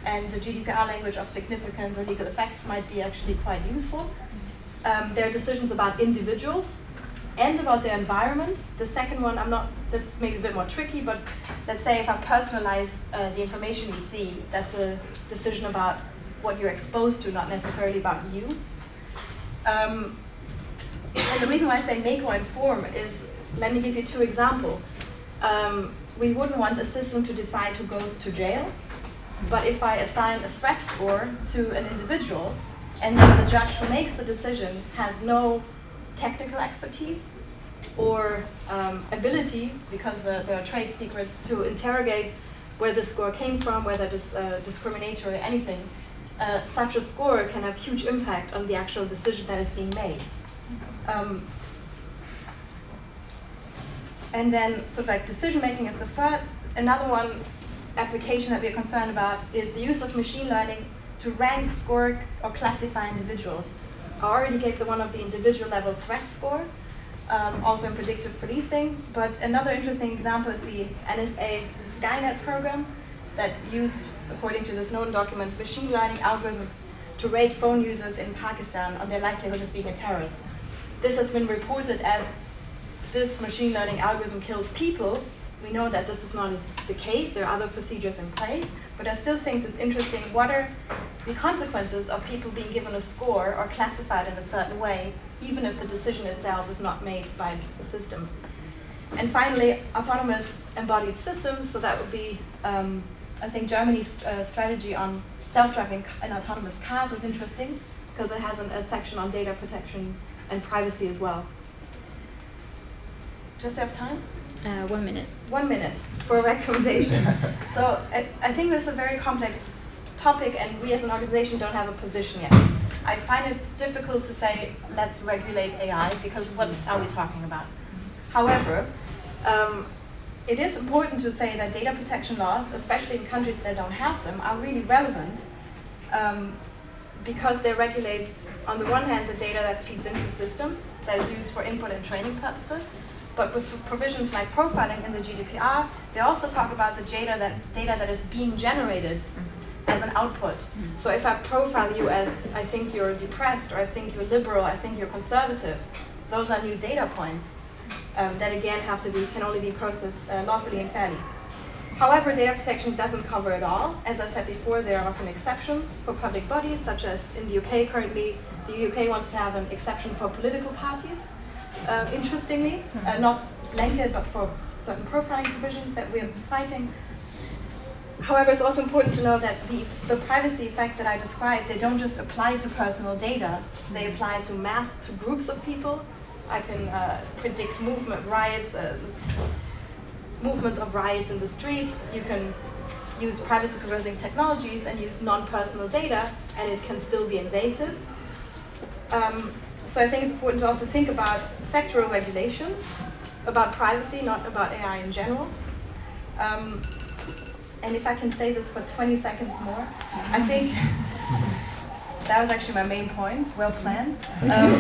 and the GDPR language of significant or legal effects might be actually quite useful. Um, there are decisions about individuals, and about their environment. The second one, I'm not, that's maybe a bit more tricky, but let's say if I personalize uh, the information you see, that's a decision about what you're exposed to, not necessarily about you. Um, and the reason why I say make or inform is, let me give you two examples. Um, we wouldn't want a system to decide who goes to jail, but if I assign a threat score to an individual, and then the judge who makes the decision has no technical expertise or um, ability, because the, there are trade secrets, to interrogate where the score came from, whether it's uh, discriminatory or anything, uh, such a score can have huge impact on the actual decision that is being made. Um, and then sort of like decision making is the third. Another one application that we're concerned about is the use of machine learning to rank, score, or classify individuals. I already gave the one of the individual level threat score, um, also in predictive policing. But another interesting example is the NSA Skynet program that used, according to the Snowden documents, machine learning algorithms to rate phone users in Pakistan on their likelihood of being a terrorist. This has been reported as this machine learning algorithm kills people, we know that this is not the case. There are other procedures in place, but I still think it's interesting. What are the consequences of people being given a score or classified in a certain way, even if the decision itself is not made by the system? And finally, autonomous embodied systems. So that would be, um, I think, Germany's uh, strategy on self-driving and autonomous cars is interesting because it has an, a section on data protection and privacy as well. Just have time? Uh, one minute. One minute for a recommendation. [LAUGHS] so I, I think this is a very complex topic and we as an organization don't have a position yet. I find it difficult to say, let's regulate AI because what are we talking about? However, um, it is important to say that data protection laws, especially in countries that don't have them, are really relevant um, because they regulate, on the one hand, the data that feeds into systems that is used for input and training purposes, but with provisions like profiling in the GDPR, they also talk about the data that, data that is being generated as an output. So if I profile you as, I think you're depressed, or I think you're liberal, I think you're conservative, those are new data points um, that again have to be, can only be processed uh, lawfully and fairly. However, data protection doesn't cover it all. As I said before, there are often exceptions for public bodies, such as in the UK currently, the UK wants to have an exception for political parties, uh, interestingly, uh, not blanket, but for certain profiling provisions that we're fighting. However, it's also important to know that the, the privacy effects that I described, they don't just apply to personal data, they apply to mass, to groups of people, I can uh, predict movement, riots, uh, movements of riots in the street. You can use privacy preserving technologies and use non-personal data, and it can still be invasive. Um, so I think it's important to also think about sectoral regulation, about privacy, not about AI in general. Um, and if I can say this for 20 seconds more, I think [LAUGHS] that was actually my main point, well planned. Um,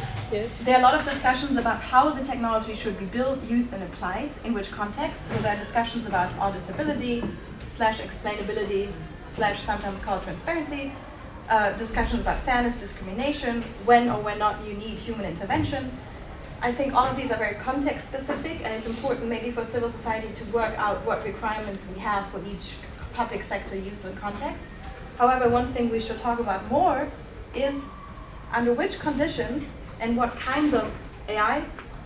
[LAUGHS] Yes. There are a lot of discussions about how the technology should be built, used, and applied, in which context. So there are discussions about auditability, slash explainability, slash sometimes called transparency, uh, discussions about fairness, discrimination, when or when not you need human intervention. I think all of these are very context specific, and it's important maybe for civil society to work out what requirements we have for each public sector use and context. However, one thing we should talk about more is under which conditions and what kinds of AI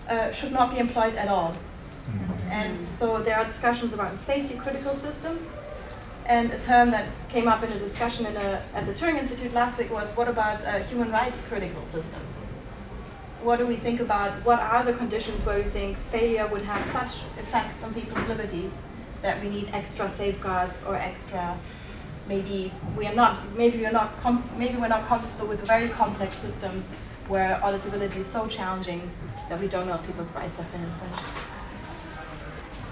uh, should not be employed at all. Mm-hmm. And so there are discussions about safety critical systems. And a term that came up in a discussion in a, at the Turing Institute last week was what about uh, human rights critical systems? What do we think about, what are the conditions where we think failure would have such effects on people's liberties that we need extra safeguards or extra, maybe we are not, maybe we're not, maybe we're not comfortable with very complex systems where auditability is so challenging that we don't know if people's rights have been infringed.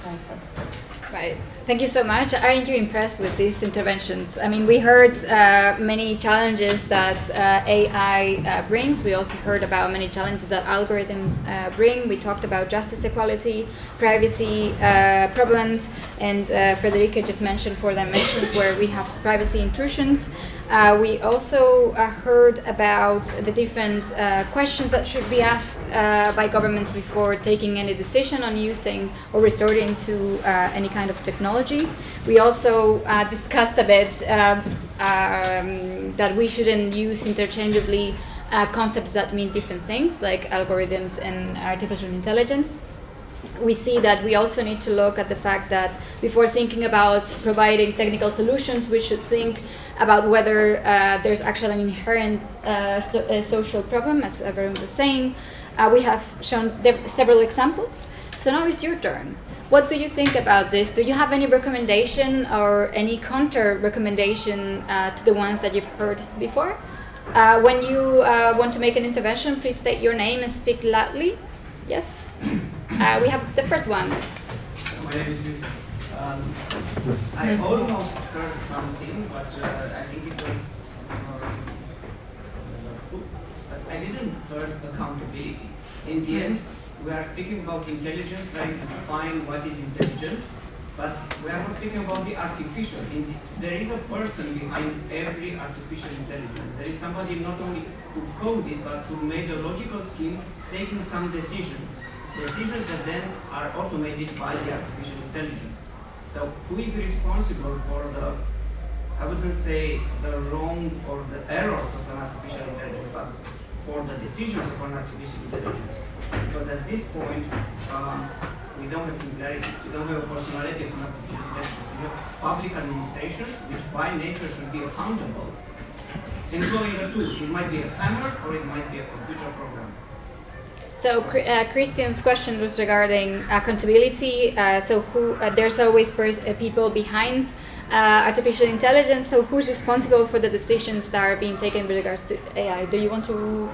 That makes sense. Right. Thank you so much. Aren't you impressed with these interventions? I mean, we heard uh, many challenges that uh, AI uh, brings. We also heard about many challenges that algorithms uh, bring. We talked about justice equality, privacy uh, problems, and uh, Frederike just mentioned four dimensions where we have privacy intrusions. Uh, we also uh, heard about the different uh, questions that should be asked uh, by governments before taking any decision on using or resorting to uh, any kind of technology. We also uh, discussed a bit um, um, that we shouldn't use interchangeably concepts that mean different things, like algorithms and artificial intelligence we see that we also need to look at the fact that before thinking about providing technical solutions, we should think about whether uh, there's actually an inherent uh, so, uh, social problem, as everyone was saying. Uh, we have shown several examples. So now it's your turn. What do you think about this? Do you have any recommendation or any counter recommendation uh, to the ones that you've heard before? Uh, when you want to make an intervention, please state your name and speak loudly. Yes? we have the first one. My name is. Um, I almost heard something, but uh, I think it was, uh, I didn't heard accountability. In the end, we are speaking about intelligence, trying to define what is intelligent, but we are not speaking about the artificial. The, there is a person behind every artificial intelligence. There is somebody not only who coded, but who made a logical scheme, taking some decisions. decisions that then are automated by the artificial intelligence. So who is responsible for the, I wouldn't say the wrong or the errors of an artificial intelligence, but for the decisions of an artificial intelligence. Because at this point, um, we don't have similarity, we don't have a personality of an artificial intelligence. We have public administrations, which by nature should be accountable, employing a tool. It might be a hammer or it might be a computer program. So uh, Christian's question was regarding accountability. Uh, so who uh, there's always uh, people behind uh, artificial intelligence. So who's responsible for the decisions that are being taken with regards to AI? Do you want to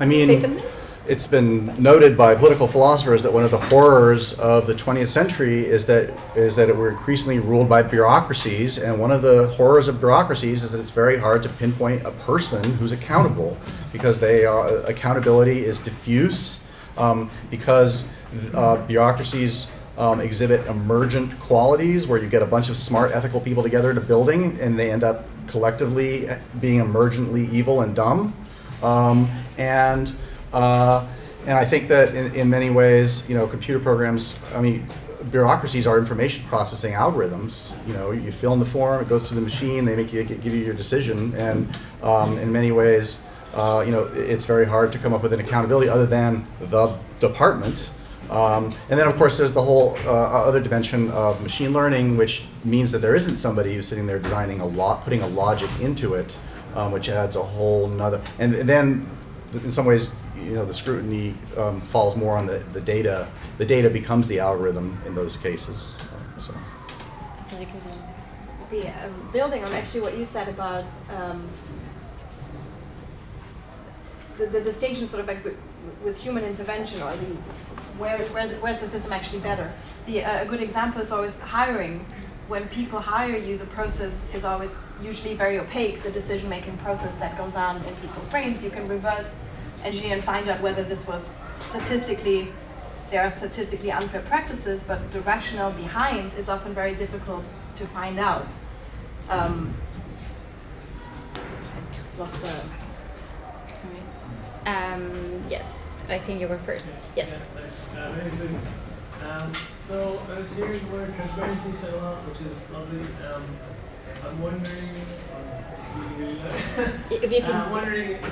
I mean, say something? it's been noted by political philosophers that one of the horrors of the 20th century is that is that we're increasingly ruled by bureaucracies, and one of the horrors of bureaucracies is that it's very hard to pinpoint a person who's accountable because they are, accountability is diffuse um, because uh, bureaucracies. Um, exhibit emergent qualities where you get a bunch of smart ethical people together in a building and they end up collectively being emergently evil and dumb um, and uh, and I think that in, in many ways, you know, computer programs. I mean, bureaucracies are information processing algorithms. You know, you fill in the form, it goes through the machine, they make you give you your decision, and um, in many ways, uh, you know, it's very hard to come up with an accountability other than the department. Um, and then, of course, there's the whole uh, other dimension of machine learning, which means that there isn't somebody who's sitting there designing a lot, putting a logic into it, um, which adds a whole nother. And then, in some ways, you know, the scrutiny um, falls more on the, the data. The data becomes the algorithm in those cases. So. The um, building on actually what you said about um, the, the distinction sort of like with, with human intervention or the where, where where's the system actually better? The, uh, a good example is always hiring. When people hire you, the process is always usually very opaque, the decision-making process that goes on in people's brains. You can reverse engineer and find out whether this was statistically, there are statistically unfair practices, but the rationale behind is often very difficult to find out. Um, I just lost the. Um, yes, I think you were first. Yes. Uh, my. Um, so I was hearing the word transparency said a lot, which is lovely. Um, I'm wondering, speaking really loud. If you can I'm speak. wondering if, if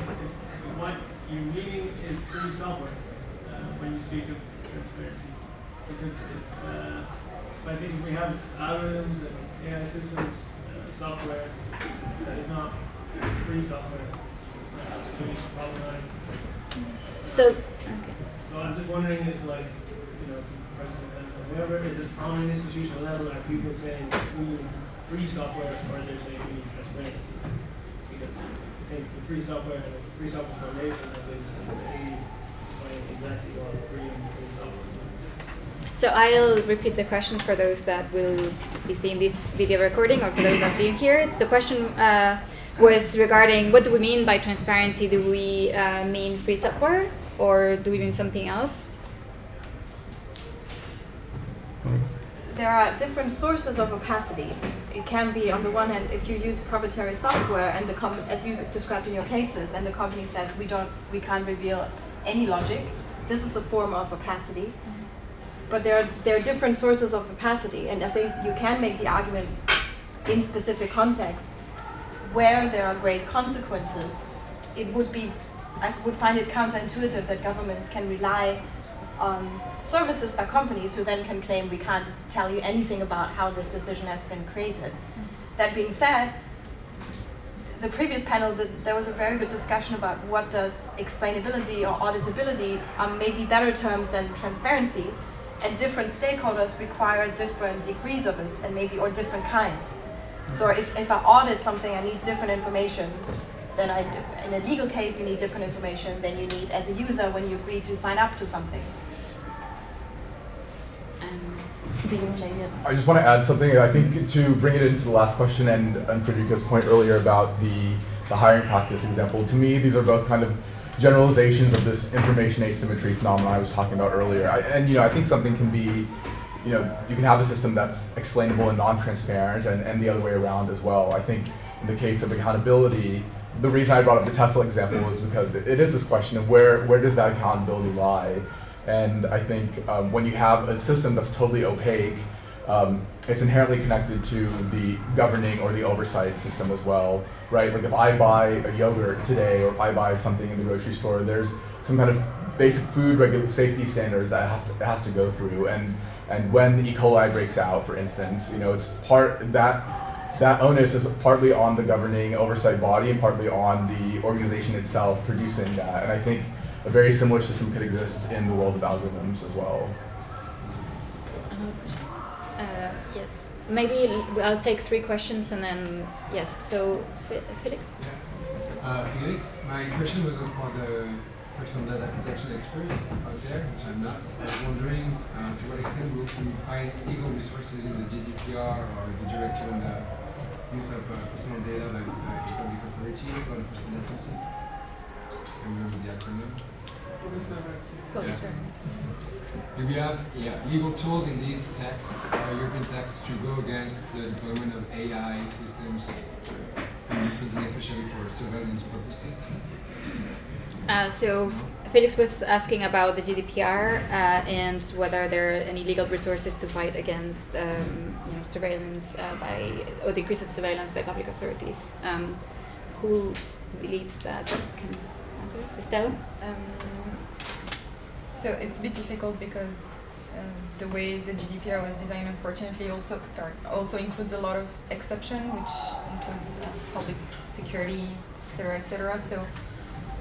what you mean is free software uh, when you speak of transparency. Because if, uh, I think we have algorithms and AI systems, uh, software that is not free software. Uh, it's problematic. So, okay. So I'm just wondering, is like, you know, whoever, is it on an institutional level, are people saying we need free software, or they're they saying we need transparency? Because I think the free software and the free software foundation, I think, is define exactly what free and free software. So I'll repeat the question for those that will be seeing this video recording or for those that didn't hear it. The question uh, was regarding what do we mean by transparency? Do we uh, mean free software or doing something else? there are different sources of opacity. It can be, on the one hand, if you use proprietary software and the as you described in your cases, and the company says we don't, we can't reveal any logic. This is a form of opacity. But there are there are different sources of opacity, and I think you can make the argument in specific contexts where there are great consequences. It would be, I would find it counterintuitive that governments can rely on services by companies who then can claim we can't tell you anything about how this decision has been created. That being said, the previous panel, did, there was a very good discussion about what does explainability or auditability um, are maybe better terms than transparency, and different stakeholders require different degrees of it, and maybe or different kinds. So if, if I audit something, I need different information. Then I, in a legal case, you need different information than you need as a user when you agree to sign up to something. I just want to add something. I think to bring it into the last question and, and Frederike's point earlier about the, the hiring practice example, to me, these are both kind of generalizations of this information asymmetry phenomenon I was talking about earlier. I, and you know, I think something can be, you know, you can have a system that's explainable and non-transparent, and, and the other way around as well. I think in the case of accountability, the reason I brought up the Tesla example is because it, is this question of where where does that accountability lie? And I think um, when you have a system that's totally opaque, um, it's inherently connected to the governing or the oversight system as well, right? Like if I buy a yogurt today, or if I buy something in the grocery store, there's some kind of basic food safety standards that have to, has to go through. And and when E. coli breaks out, for instance, you know, it's part that that onus is partly on the governing oversight body and partly on the organization itself producing that. And I think a very similar system could exist in the world of algorithms as well. Uh, yes. Maybe I'll take three questions and then, yes. So, Fe- Felix? Uh, Felix, my question was for the personal data protection experts out there, which I'm not. I was wondering uh, to what extent will we find legal resources in the GDPR or the directive on the use of uh, personal data by uh, public authorities or enforcement agencies? I remember the acronym. Yeah. Do we have yeah, legal tools in these texts, uh, European texts, to go against the deployment of AI systems, especially for surveillance purposes? Uh, so, Felix was asking about the GDPR uh, and whether there are any legal resources to fight against um, you know, surveillance uh, by, or the increase of surveillance by public authorities. Um, who believes that can answer? Estelle? Um, so it's a bit difficult because um, the way the GDPR was designed, unfortunately, also sorry, also includes a lot of exception, which includes uh, public security, etc., etc. So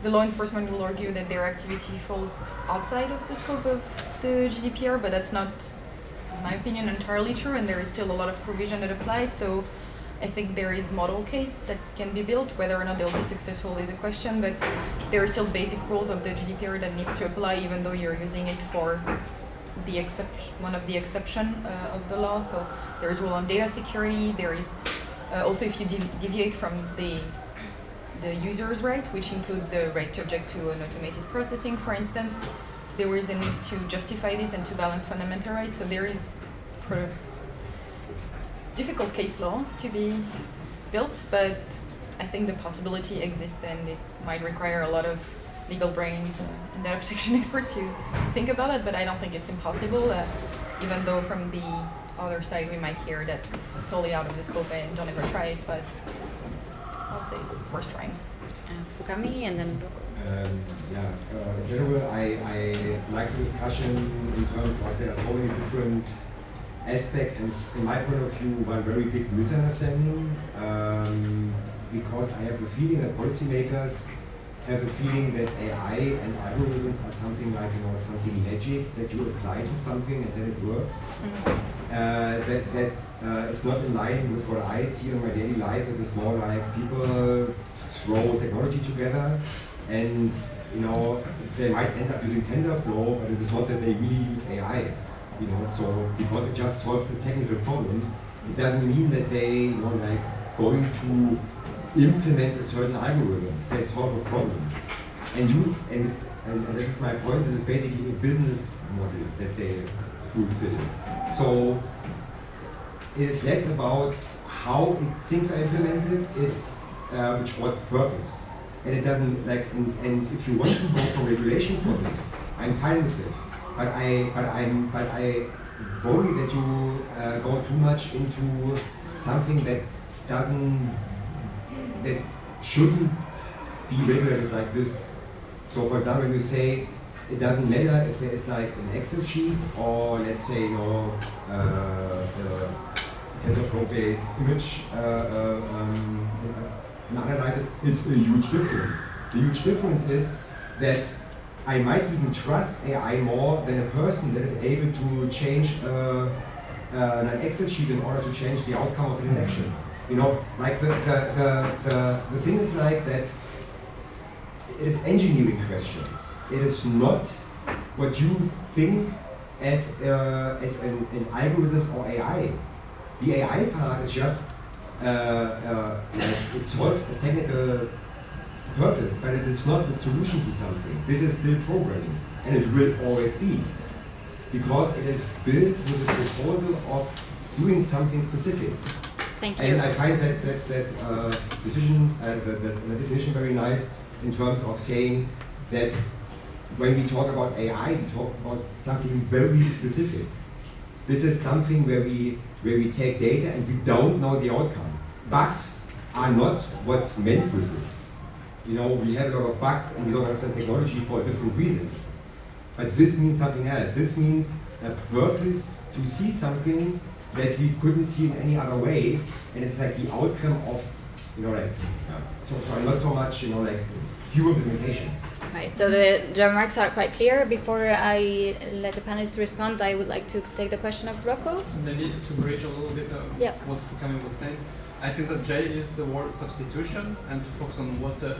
the law enforcement will argue that their activity falls outside of the scope of the GDPR, but that's not, in my opinion, entirely true, and there is still a lot of provision that applies. So I think there is model case that can be built. Whether or not they'll be successful is a question, but there are still basic rules of the GDPR that needs to apply, even though you're using it for the exception, one of the exception uh, of the law. So there is rule on data security. There is uh, also if you devi- deviate from the the user's right, which include the right to object to an automated processing, for instance, there is a need to justify this and to balance fundamental rights. So there is difficult case law to be built, but I think the possibility exists and it might require a lot of legal brains and, and data protection [LAUGHS] experts to think about it, but I don't think it's impossible, uh, even though from the other side we might hear that totally out of the scope and don't ever try it, but I'd say it's worth trying. Uh, Fukami and then Rocco. Um, yeah, uh, in general, I, I like the discussion in terms of there are so many different aspects, and from my point of view, one very big misunderstanding, um, because I have a feeling that policymakers have a feeling that AI and algorithms are something like, you know, something magic that you apply to something and then it works. Uh, that that uh, is not in line with what I see in my daily life. It is more like people throw technology together, and you know they might end up using TensorFlow, but it is not that they really use AI. You know, so because it just solves a technical problem, it doesn't mean that they you know like going to implement a certain algorithm. They solve a problem, and you and and, and this is my point. This is basically a business model that they So it is less about how it, things are implemented, it's uh, which what purpose. And it doesn't like and, and if you want to go for regulation for this, I'm fine with it. But I but I'm but I worry that you uh, go too much into something that doesn't that shouldn't be regulated like this. So for example, you say it doesn't matter if there is like an Excel sheet or let's say you know uh, uh, TensorFlow-based image uh, uh, um, analysis, it's a huge difference. The huge difference is that I might even trust AI more than a person that is able to change uh, uh, an Excel sheet in order to change the outcome of an election. You know, like the, the, the, the, the thing is like that it is engineering questions. It is not what you think as, uh, as an, an algorithm or AI. The AI part is just, uh, uh, it solves a technical purpose, but it is not the solution to something. This is still programming, and it will always be. Because it is built with the proposal of doing something specific. Thank you. And I find that that, that uh, decision, uh, that, that definition very nice in terms of saying that when we talk about AI, we talk about something very specific. This is something where we where we take data and we don't know the outcome. Bugs are not what's meant with this. You know, we have a lot of bugs and we don't understand technology for a different reason. But this means something else. This means a purpose to see something that we couldn't see in any other way, and it's like the outcome of, you know, like, so, so not so much, you know, like pure implementation. Right, so the, the remarks are quite clear. Before I let the panelists respond, I would like to take the question of Rocco. Maybe to bridge a little bit uh, Yeah. what Fukami was saying. I think that Jay used the word substitution and to focus on what uh,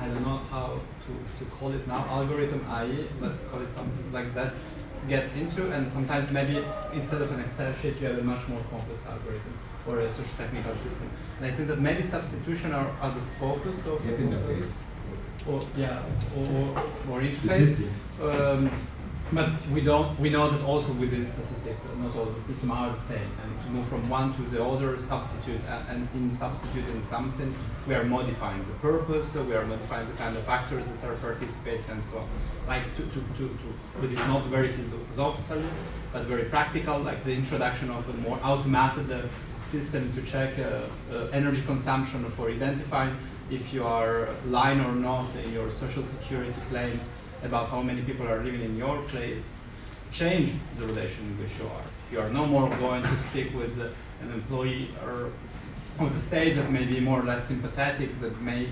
I don't know how to, to call it now, algorithm AI, let's call it something like that, gets into and sometimes maybe instead of an Excel sheet you have a much more complex algorithm or a social technical system. And I think that maybe substitution are as a focus of Yep, interface. or yeah, or or if Statistics. um, but we don't. We know that also within statistics, not all the systems are the same, and to move from one to the other, substitute, and, and in substitute in some sense, we are modifying the purpose, so we are modifying the kind of actors that are participating, and so on. Like to to to, to put it not very philosophical, but very practical, like the introduction of a more automated uh, system to check uh, uh, energy consumption for identifying if you are lying or not in your social security claims about how many people are living in your place, change the relation in which you are. You are no more going to speak with uh, an employee or of the state that may be more or less sympathetic, that may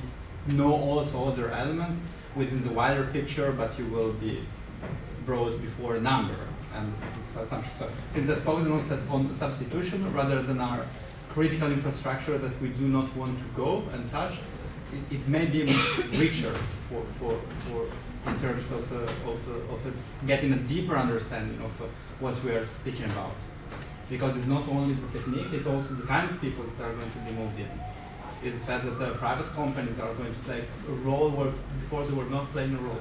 know also other elements within the wider picture, but you will be brought before a number and assumption. So since that focus on on substitution rather than our critical infrastructure that we do not want to go and touch, it, it may be richer for, for, for in terms of, uh, of, uh, of uh, getting a deeper understanding of uh, what we are speaking about. Because it's not only the technique, it's also the kind of people that are going to be moved in. It's the fact that uh, private companies are going to play a role where before they were not playing a role.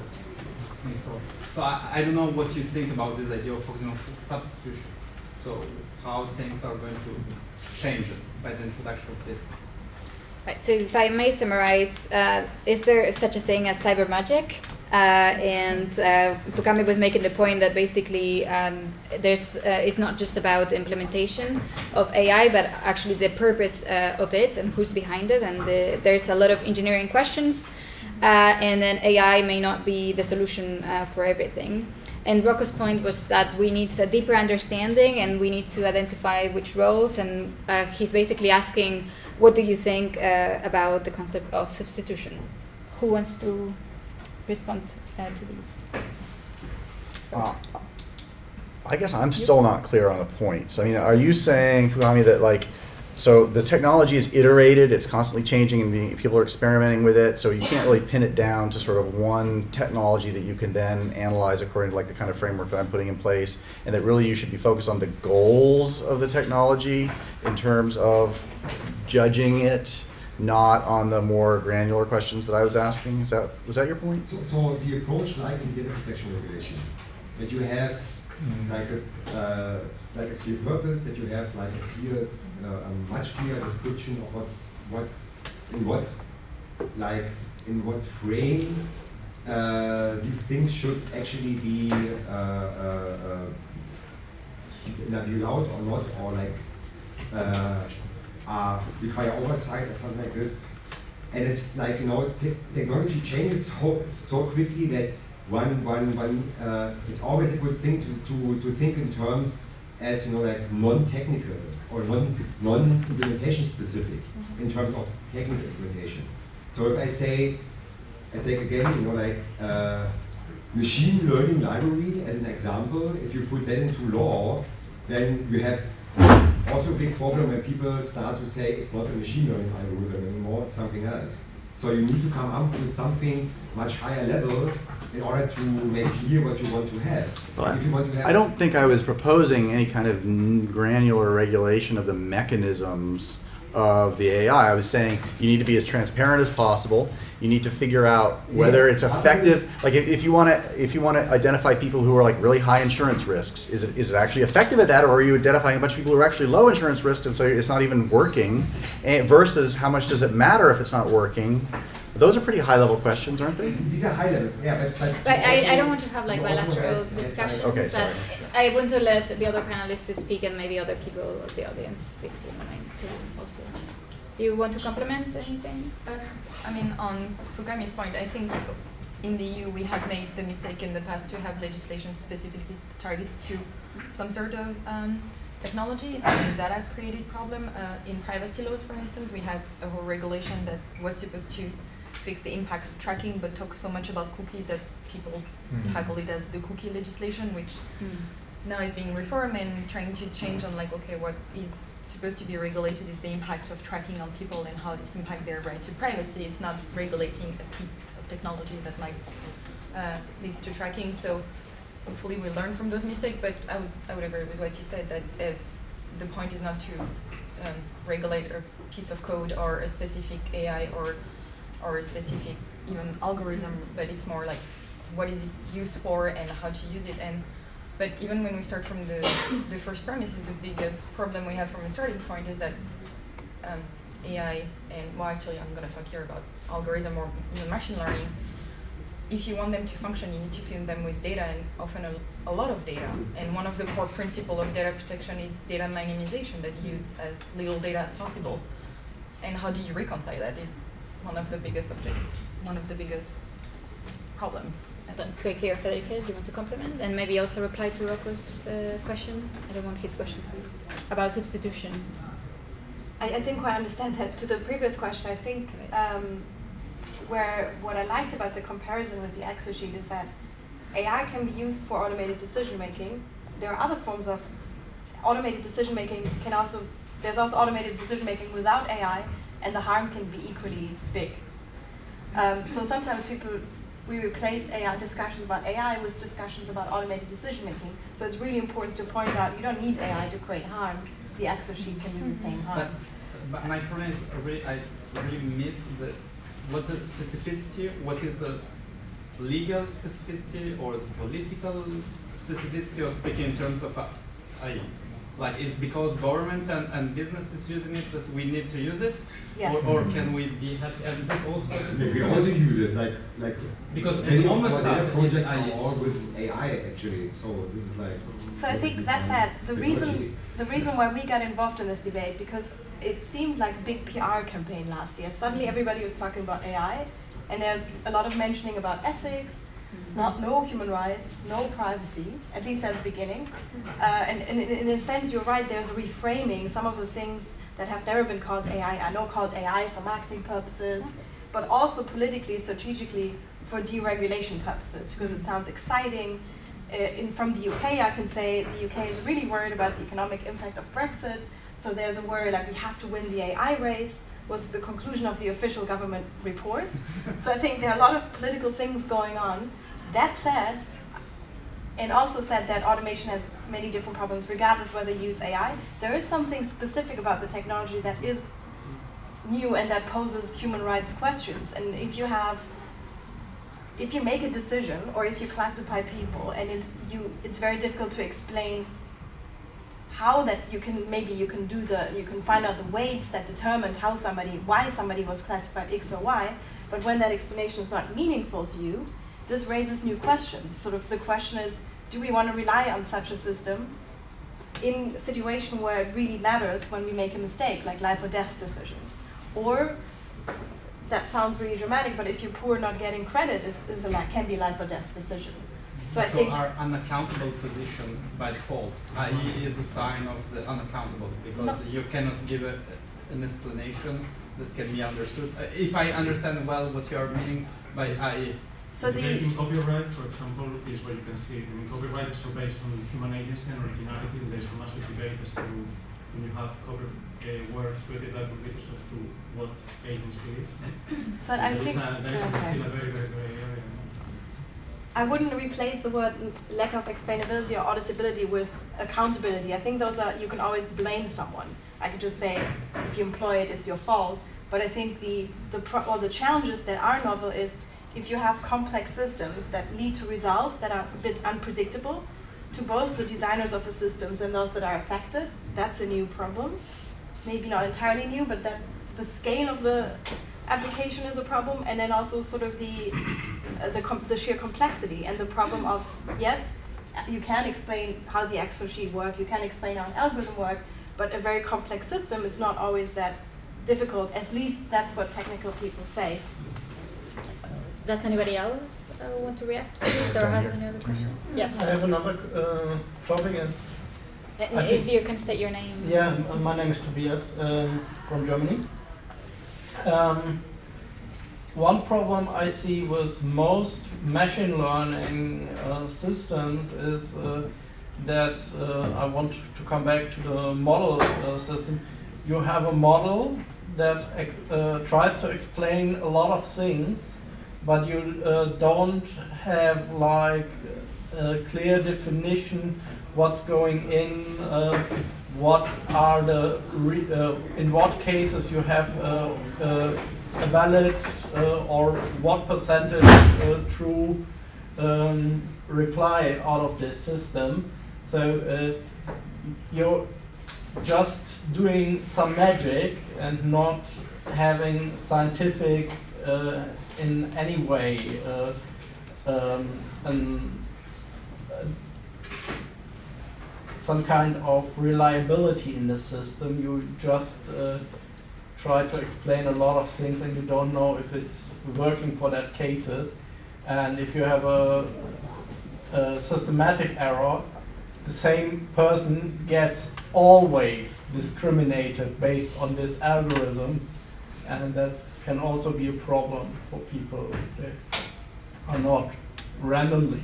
And so, so I, I don't know what you think about this idea of focusing on substitution. So how things are going to change by the introduction of this. Right, so if I may summarize, uh, is there such a thing as cyber magic? Uh, and uh, was making the point that basically um, there's, uh, it's not just about implementation of AI, but actually the purpose uh, of it and who's behind it. And the, there's a lot of engineering questions, and then AI may not be the solution uh, for everything. And Rocco's point was that we need a deeper understanding and we need to identify which roles. And uh, he's basically asking, what do you think uh, about the concept of substitution? Who wants to respond uh, to these? Uh, I guess I'm still not clear on the points. I mean, are you saying, Fukami, that like, so the technology is iterated, it's constantly changing, and people are experimenting with it, so you can't really pin it down to sort of one technology that you can then analyze according to like the kind of framework that I'm putting in place, and that really you should be focused on the goals of the technology in terms of judging it, not on the more granular questions that I was asking. Is that was that your point? So, so the approach like in data protection regulation, that you have like a, uh, like a clear purpose, that you have like a clear, a much clearer description of what's, what, in what, like, in what frame, uh, these things should actually be, uh, uh, uh, allowed or not, or like, uh, uh, require oversight or something like this. And it's like, you know, te- technology changes so, so quickly that one, one, one, uh, it's always a good thing to, to, to think in terms as, you know, like non-technical or non, non-implementation specific in terms of technical implementation. So if I say, I take again, you know, like uh, machine learning library as an example, if you put that into law, then you have also a big problem when people start to say it's not a machine learning algorithm anymore, it's something else. So you need to come up with something much higher level in order to make clear what you want to have. You want to have I don't think I was proposing any kind of granular regulation of the mechanisms of the AI. I was saying you need to be as transparent as possible. You need to figure out whether Yeah. it's effective. Like if, if you want to, if you want to identify people who are like really high insurance risks, is it is it actually effective at that, or are you identifying a bunch of people who are actually low insurance risk and so it's not even working? And versus how much does it matter if it's not working? Those are pretty high-level questions, aren't they? These are high level, yeah, but. but But I, I don't want to have like bilateral had- had- discussions. Okay, but. I want to let the other panelists to speak and maybe other people of the audience speak if you don't mind too also. Do you want to complement anything? Uh, I mean, on Fukami's point, I think in the EU we have made the mistake in the past to have legislation specifically targets to some sort of um, technology. I think that has created problem. Uh, in privacy laws, for instance, we had a whole regulation that was supposed to fix the impact of tracking, but talk so much about cookies that people Mhm. tackle it as the cookie legislation, which Hmm. now is being reformed and trying to change on like, okay, what is supposed to be regulated is the impact of tracking on people and how this impact their right to privacy. It's not regulating a piece of technology that might uh, leads to tracking. So hopefully we learn from those mistakes. But I would I would agree with what you said that uh, the point is not to um, regulate a piece of code or a specific AI or or a specific even algorithm, but it's more like what is it used for and how to use it. And but even when we start from the the first premise, is the biggest problem we have from a starting point is that um, AI and well, actually, I'm going to talk here about algorithm or even machine learning. If you want them to function, you need to feed them with data and often a, a lot of data. And one of the core principles of data protection is data minimization that you use as little data as possible. And how do you reconcile that is one of the biggest object, one of the biggest problem. That's very clear, Frederike. Do you want to complement? And maybe also reply to Rocco's uh, question? I don't want his question to be about substitution. I, I didn't quite understand that. To the previous question, I think um, where what I liked about the comparison with the Excel sheet is that AI can be used for automated decision making. There are other forms of automated decision making. Can also there's also automated decision making without AI, and the harm can be equally big. Um, so sometimes people we replace AI discussions about AI with discussions about automated decision making. So it's really important to point out you don't need AI to create harm. The Excel sheet can do the same harm. But, but my problem is I really, I really miss the what's the specificity? What is the legal specificity or the political specificity? Or speaking in terms of uh, I, like is because government and, and business is using it that we need to use it, Yes. or, or can we be happy? And this also They can also use it, like, like. Because many of almost that data is projects are AI. all with AI actually, so this is like. So I think that's it. The reason the reason why we got involved in this debate because it seemed like a big PR campaign last year. Suddenly everybody was talking about AI, and there's a lot of mentioning about ethics, not no human rights, no privacy, at least at the beginning. Uh, and, and in, in a sense, you're right. There's a reframing. Some of the things that have never been called AI are now called AI for marketing purposes, but also politically, strategically for deregulation purposes because it sounds exciting. Uh, in, from the UK, I can say the UK is really worried about the economic impact of Brexit. So there's a worry like we have to win the AI race was the conclusion of the official government report. so I think there are a lot of political things going on. That said, and also said that automation has many different problems regardless whether you use AI. There is something specific about the technology that is new and that poses human rights questions. And if you have if you make a decision or if you classify people and it's you it's very difficult to explain how that you can maybe you can do the you can find out the weights that determined how somebody why somebody was classified X or Y, but when that explanation is not meaningful to you, this raises new questions. Sort of the question is, do we want to rely on such a system in a situation where it really matters when we make a mistake, like life or death decisions? Or that sounds really dramatic, but if you're poor, not getting credit is, is a can be life or death decision. So I think our unaccountable position by default, i.e., is a sign of the unaccountable because you cannot give a, an explanation that can be understood. Uh, if I understand well what you are meaning by i.e. so the In copyright, for example, is where you can see it. In copyright, it's all based on human agency and originality. and There's a massive debate as to when you have copy uh, works created by publishers as to what agency is. [COUGHS] so I think there is okay. still a very, very gray area. I wouldn't replace the word lack of explainability or auditability with accountability. I think those are you can always blame someone. I could just say if you employ it, it's your fault. But I think the the pro- or the challenges that are novel is if you have complex systems that lead to results that are a bit unpredictable to both the designers of the systems and those that are affected. That's a new problem. Maybe not entirely new, but that the scale of the application is a problem, and then also sort of the uh, the, the sheer complexity and the problem of yes, you can explain how the Excel sheet work, you can explain how an algorithm work, but a very complex system is not always that difficult. At least that's what technical people say. Does anybody else uh, want to react to this or has any other question? Yes. I have another uh, topic. And Uh, if you can state your name. yeah, my name is Tobias um, from Germany. Um, one problem I see with most machine learning uh, systems is uh, that uh, I want to come back to the model uh, system. You have a model that uh, tries to explain a lot of things, but you uh, don't have like a clear definition what's going in, uh, what are the, uh, in what cases you have uh, uh, a valid uh, or what percentage true um, reply out of this system. So you're just doing some magic and not having scientific uh, in any way uh, um, an, uh, some kind of reliability in the system. You just uh, try to explain a lot of things and you don't know if it's working for that cases. And if you have a, a systematic error, the same person gets always discriminated based on this algorithm, and that can also be a problem for people that are not randomly.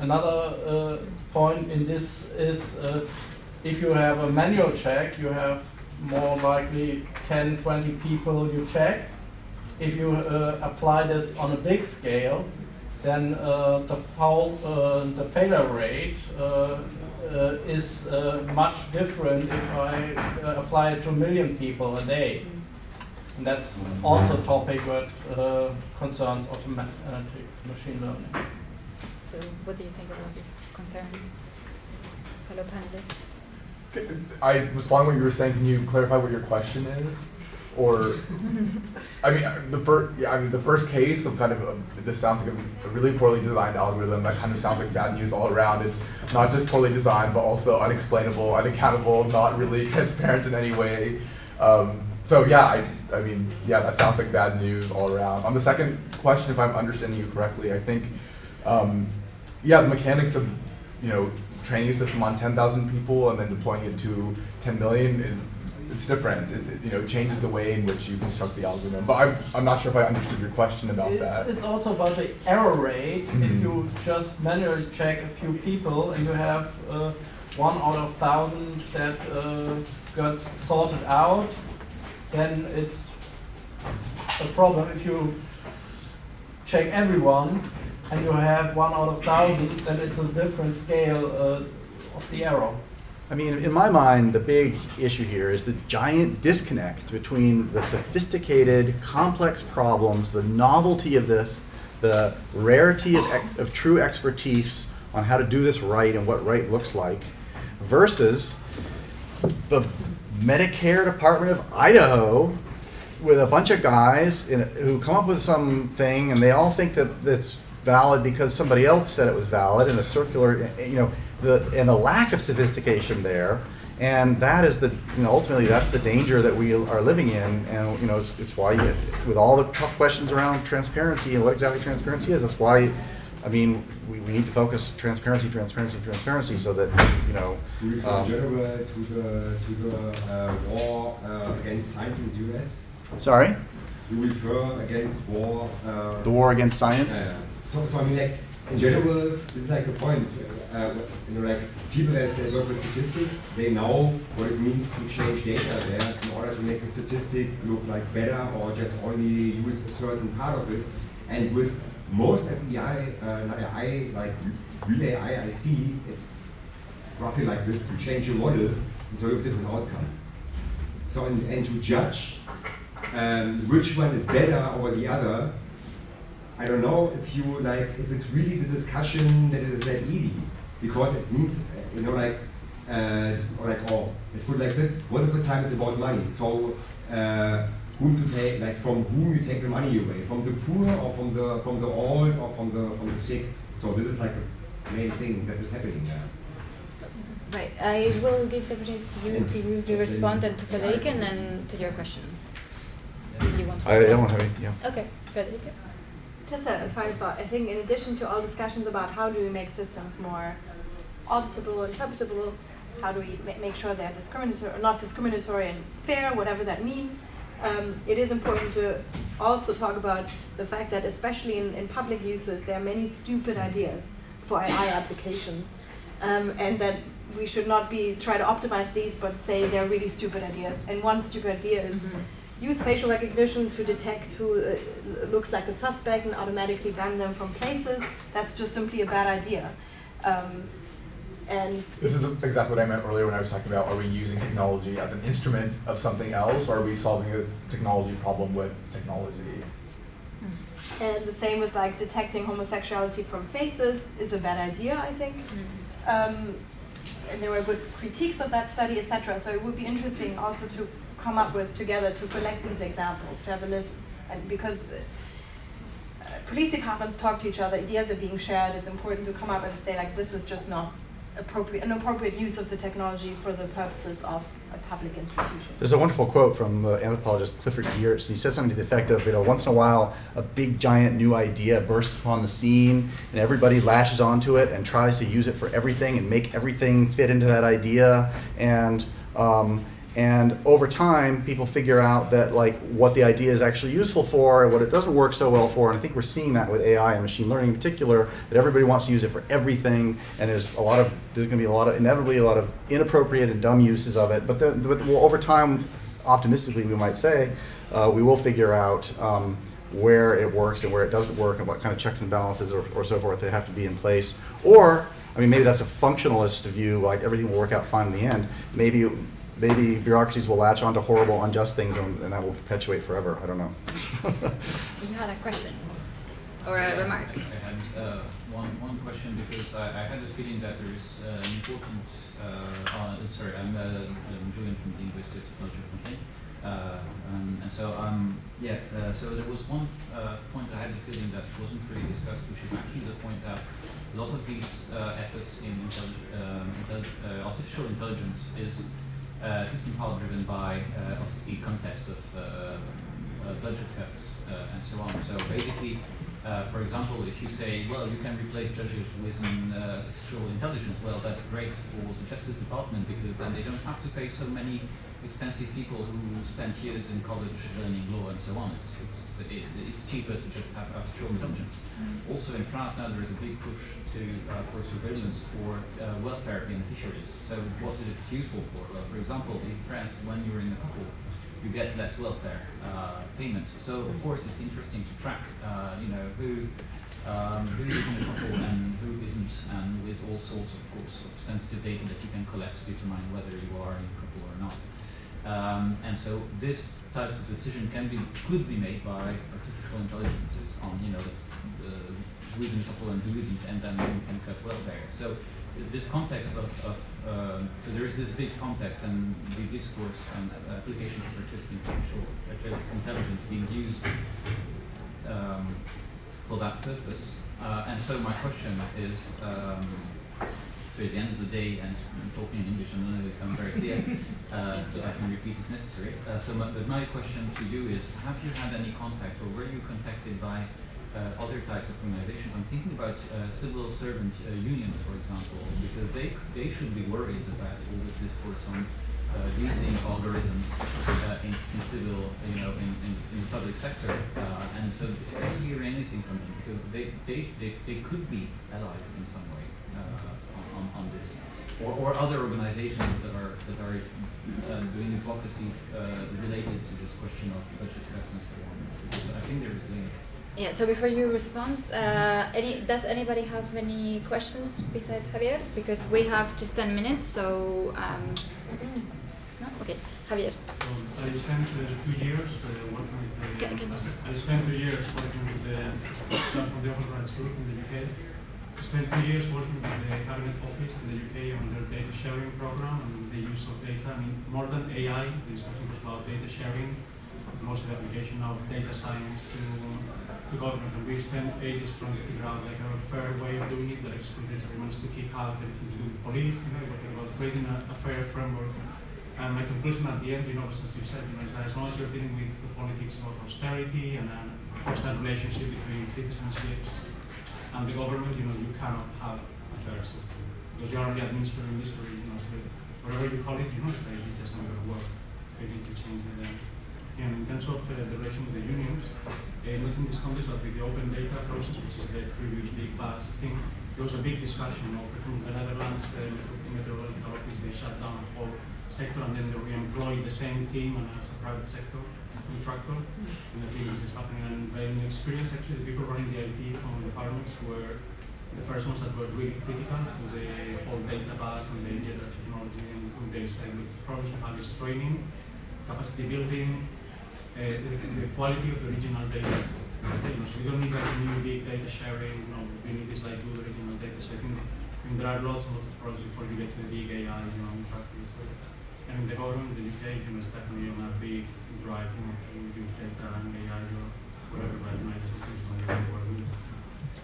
Another uh, point in this is uh, if you have a manual check, you have more likely 10, 20 people you check. If you uh, apply this on a big scale, then uh, the, foul, uh, the failure rate uh, is much different if I apply it to a million people a day. And that's also a topic that uh, concerns automatic machine learning. So what do you think about these concerns, fellow panelists? I was following what you were saying. Can you clarify what your question is? Or, I mean, uh, the first, yeah, I mean, the first case of kind of a, this sounds like a, a really poorly designed algorithm. That kind of sounds like bad news all around. It's not just poorly designed, but also unexplainable, unaccountable, not really [LAUGHS] transparent in any way. Um, so yeah, I, I mean, yeah, that sounds like bad news all around. On the second question, if I'm understanding you correctly, I think, um, yeah, the mechanics of, you know, training a system on 10,000 people and then deploying it to 10 million is it's different. It, it, you know, it changes the way in which you construct the algorithm. But I'm, I'm not sure if I understood your question about It's, that. it's also about the error rate. Mhm. If you just manually check a few people and you have uh, one out of thousand that uh, gets sorted out, then it's a problem. If you check everyone and you have one out of thousand, then it's a different scale uh, of the error. I mean, in my mind, the big issue here is the giant disconnect between the sophisticated, complex problems, the novelty of this, the rarity of, of true expertise on how to do this right and what right looks like, versus the Medicare Department of Idaho with a bunch of guys in, who come up with something and they all think that that's valid because somebody else said it was valid in a circular, you know, the, and the lack of sophistication there. And that is the, you know, ultimately that's the danger that we are living in. And, you know, it's, it's why, you, with all the tough questions around transparency and what exactly transparency is, that's why, I mean, we, we need to focus transparency, transparency, transparency so that, you know, Do we um, general to the, to the uh, war uh, against science in the US? sorry, Do we refer against war? Uh, the war against science. So, so I mean, like, in general, this is like a point. Uh, you know, like, people that, that work with statistics, they know what it means to change data there in order to make the statistic look like better or just only use a certain part of it. And with most FEI, uh, not AI, like real AI I see, it's roughly like this to change your model, and so you have different outcome. So, and, and to judge um, which one is better over the other, I don't know if you like, if it's really the discussion that is that easy, because it means, you know, like, uh, or like, oh, let's put it like this, most of the time it's about money. So, uh, whom to take, like from whom you take the money away, from the poor or from the from the old or from the from the sick. So this is like the main thing that is happening there. Right, I will give the opportunity to you And to, to respond and to Frederike and then to your question. You want to I, I don't have any, yeah. Okay, Frederike. Just a, a final thought. I think in addition to all discussions about how do we make systems more auditable, interpretable, how do we ma- make sure they're discriminatory, not discriminatory and fair, whatever that means, um, it is important to also talk about the fact that especially in, in public uses, there are many stupid ideas for AI applications. Um, and that we should not be try to optimize these, but say they're really stupid ideas. And one stupid idea is use facial recognition to detect who uh, looks like a suspect and automatically ban them from places. That's just simply a bad idea. Um, and This is exactly what I meant earlier when I was talking about, are we using technology as an instrument of something else, or are we solving a technology problem with technology? And the same with like detecting homosexuality from faces is a bad idea, I think. Um, and there were good critiques of that study, etc. So it would be interesting also to come up with together to collect these examples, to have a list, and because uh, police departments talk to each other, ideas are being shared. It's important to come up and say like this is just not appropriate, an appropriate use of the technology for the purposes of a public institution. There's a wonderful quote from the anthropologist Clifford Geertz, he said something to the effect of, you know, once in a while, a big giant new idea bursts upon the scene, and everybody lashes onto it and tries to use it for everything and make everything fit into that idea, and um, and over time, people figure out that like what the idea is actually useful for and what it doesn't work so well for. And I think we're seeing that with AI and machine learning in particular, that everybody wants to use it for everything. And there's a lot of there's going to be a lot of inevitably a lot of inappropriate and dumb uses of it. But then, but well, over time, optimistically, we might say, uh, we will figure out. Um, where it works and where it doesn't work and what kind of checks and balances or, or so forth that have to be in place. Or, I mean, maybe that's a functionalist view, like everything will work out fine in the end. Maybe maybe bureaucracies will latch onto horrible, unjust things and, and that will perpetuate forever. I don't know. You had a question or a remark? I had uh, one, one question because I, I had the feeling that there is uh, an important, uh, uh, sorry, I'm, uh, I'm Julian from the University of Technology of Compiègne. Uh, um, and so, um, yeah, uh, so there was one uh, point I had the feeling that wasn't really discussed, which is actually the point that a lot of these uh, efforts in intelli- um, intelli- uh, artificial intelligence is uh, least in part driven by uh, also the context of uh, uh, budget cuts uh, and so on. So basically, uh, for example, if you say, well, you can replace judges with an artificial intelligence, well, that's great for the Justice Department because then they don't have to pay so many expensive people who spent years in college learning law and so on. It's, it's, it, it's cheaper to just have artificial intelligence. Also in France now there is a big push to, uh, for surveillance for uh, welfare beneficiaries. So what is it useful for? Well, for example, in France, when you're in a couple, you get less welfare uh, payment. So of course it's interesting to track, uh, you know, who um, who is in a couple and who isn't, and with all sorts, of course, of sensitive data that you can collect to determine whether you are in a couple or not. Um, and so this type of decision can be could be made by artificial intelligences on you know the, who's in a couple and who isn't, and then you can cut welfare. So this context of, of um, so there is this big context and the discourse and applications of artificial intelligence being used um, for that purpose. Uh, and so my question is, um, towards the end of the day, and I'm talking in English, I don't know if I'm very clear, uh, so I can repeat if necessary. Uh, so my, but my question to you is, have you had any contact, or were you contacted by uh, other types of organizations? I'm thinking about uh, civil servant uh, unions, for example, because they, they should be worried about all this discourse on uh, using algorithms uh, in, in civil, you know, in, in, in the public sector. Uh, and so I don't hear anything from them because they, they, they, they could be allies in some way on, on this. Or, or other organizations that are, that are uh, doing advocacy uh, related to this question of budget cuts and so on. Because I think there's a link. Yeah, so before you respond, uh, any, does anybody have any questions besides Javier? Because we have just 10 minutes, so. Um, no? Okay, Javier. So I spent uh, two years uh, working with the. Can- can you s- I spent two years working with the staff from the Open Rights Group in the UK. Spent two years working with the Cabinet Office in the UK on their data sharing program and the use of data. I mean, more than AI, this was about data sharing, most of the application of data science to, to government. And we spent ages trying to figure out like a fair way of doing it that excludes everyone to kick out anything to do with police, you know, about creating a, a fair framework. And my conclusion at the end, you know, as you said, you know, that as long as you're dealing with the politics of austerity and uh, a constant relationship between citizenships and the government, you know, you cannot have a fair system. Because you're only administering misery, you know, so whatever you call it, you know, it's just not going to work. They need to change the. And in terms of uh, the relation with the unions, uh, not in this context, but with the open data process, which is the previous big buzz thing, there was a big discussion of from the Netherlands, the meteorological office, they shut down a whole sector and then they re-employ the same team and as a private sector contractor. And I think this is happening. And in experience, actually, the people running the IT from the departments were the first ones that were really critical to the whole data bus and the data technology. And they said, the problems we have is training, capacity building, uh, the, the quality of the original data. You know, so we don't need like new big data sharing. You know, we need this like good original data. So I think, I think there are lots and lots of problems before you get to the big AI, you know, in practice. And the government, the UK, you know, is definitely on a big drive, you know, to use data AI or whatever, but you know, I just think it's going to work.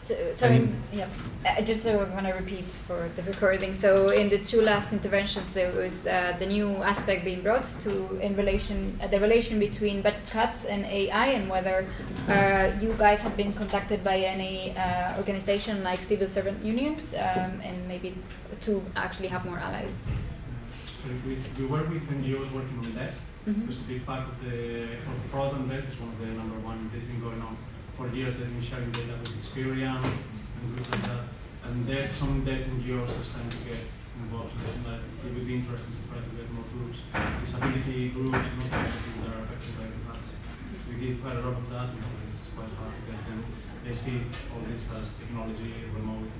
So, so in, yeah, I just uh, want to repeat for the recording. So in the two last interventions, there was uh, the new aspect being brought to in relation uh, the relation between budget cuts and AI, and whether uh, you guys have been contacted by any uh, organization like civil servant unions, um, and maybe to actually have more allies. So we, we work with NGOs working on that. Mhm. Because a big part of the of fraud on that is one of the number one. That's been going on for years. They've been sharing data with Experian and groups like that. And that some that NGOs are starting to get involved. So that it would be interesting to try to get more groups, disability groups, know, people that are affected by the cuts. We did quite a lot of that. Know, it's quite hard to get them. They see all this as technology, remote.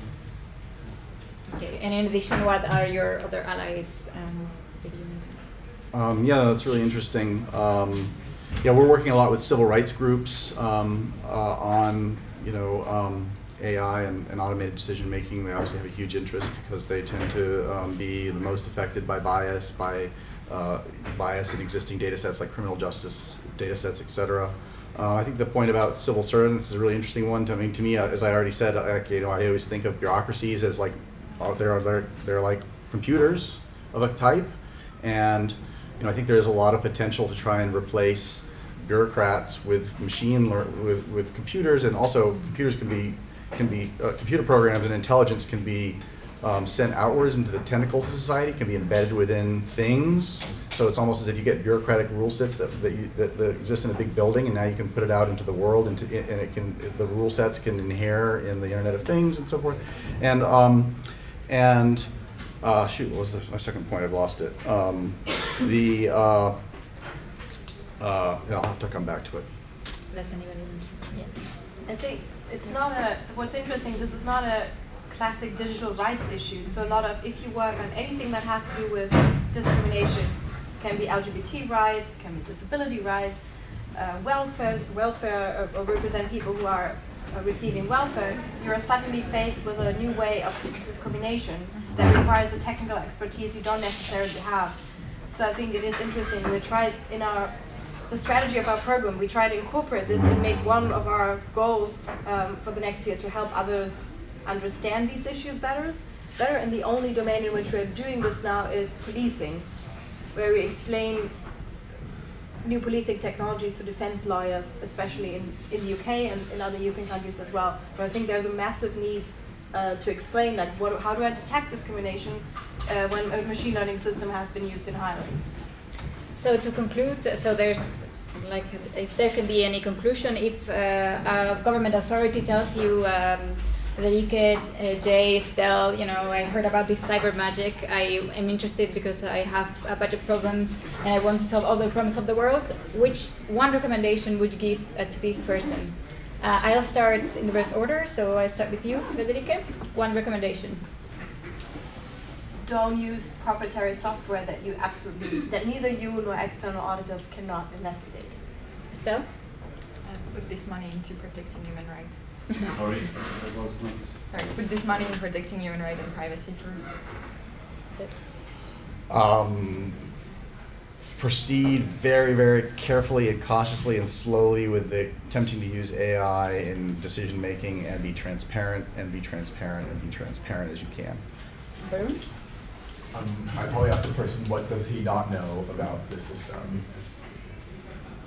Okay. And in addition, what are your other allies? Um, that you want to- Um, yeah, that's really interesting. Um, yeah, we're working a lot with civil rights groups um, uh, on, you know, um, AI and, and automated decision making. They obviously have a huge interest because they tend to um, be the most affected by bias, by uh, bias in existing data sets like criminal justice data sets, et cetera. Uh, I think the point about civil servants is a really interesting one. I mean, to me, uh, as I already said, you know, I always think of bureaucracies as like uh, they're they're they're like computers of a type, and you know, I think there's a lot of potential to try and replace bureaucrats with machine with with computers, and also computers can be can be uh, computer programs and intelligence can be um, sent outwards into the tentacles of society, can be embedded within things. So it's almost as if you get bureaucratic rule sets that, that, you, that, that exist in a big building, and now you can put it out into the world, into, and it can the rule sets can inhere in the Internet of Things and so forth. And um, and uh, shoot, what was my second point? I've lost it. Um, the uh, uh, yeah, I'll have to come back to it. Does anybody want to? Yes. I think it's not a, what's interesting, this is not a classic digital rights issue. So a lot of, if you work on anything that has to do with discrimination, can be LGBT rights, can be disability rights, uh, welfare, welfare or, or represent people who are uh, receiving welfare, you're suddenly faced with a new way of discrimination that requires a technical expertise you don't necessarily have. So I think it is interesting. We tried in our the strategy of our program, we try to incorporate this and make one of our goals um, for the next year to help others understand these issues better. Better, and the only domain in which we're doing this now is policing, where we explain new policing technologies to defense lawyers, especially in, in the UK and in other European countries as well. But I think there's a massive need uh, to explain like what, how do I detect discrimination uh, when a machine learning system has been used in hiring. So to conclude, so there's like if there can be any conclusion, if uh, a government authority tells you um, the UKJ is still, you know, I heard about this cyber magic. I am interested because I have uh, budget problems and I want to solve all the problems of the world. Which one recommendation would you give uh, to this person? Uh, I'll start in the reverse order. So I start with you, Frederike. One recommendation. Don't use proprietary software that you absolutely that neither you nor external auditors cannot investigate. Estelle? Uh, put this money into protecting human rights. [LAUGHS] Sorry, that was not. Sorry, put this money in protecting human rights and privacy first. Um, proceed very, very carefully and cautiously and slowly with the, attempting to use AI in decision making and be transparent and be transparent and be transparent as you can. Boom. Um, I probably asked this person, what does he not know about this system?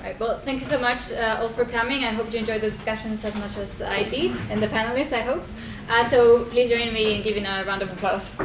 Right, well, thank you so much uh, all for coming. I hope you enjoyed the discussions as much as I did, and the panelists, I hope. Uh, so please join me in giving a round of applause.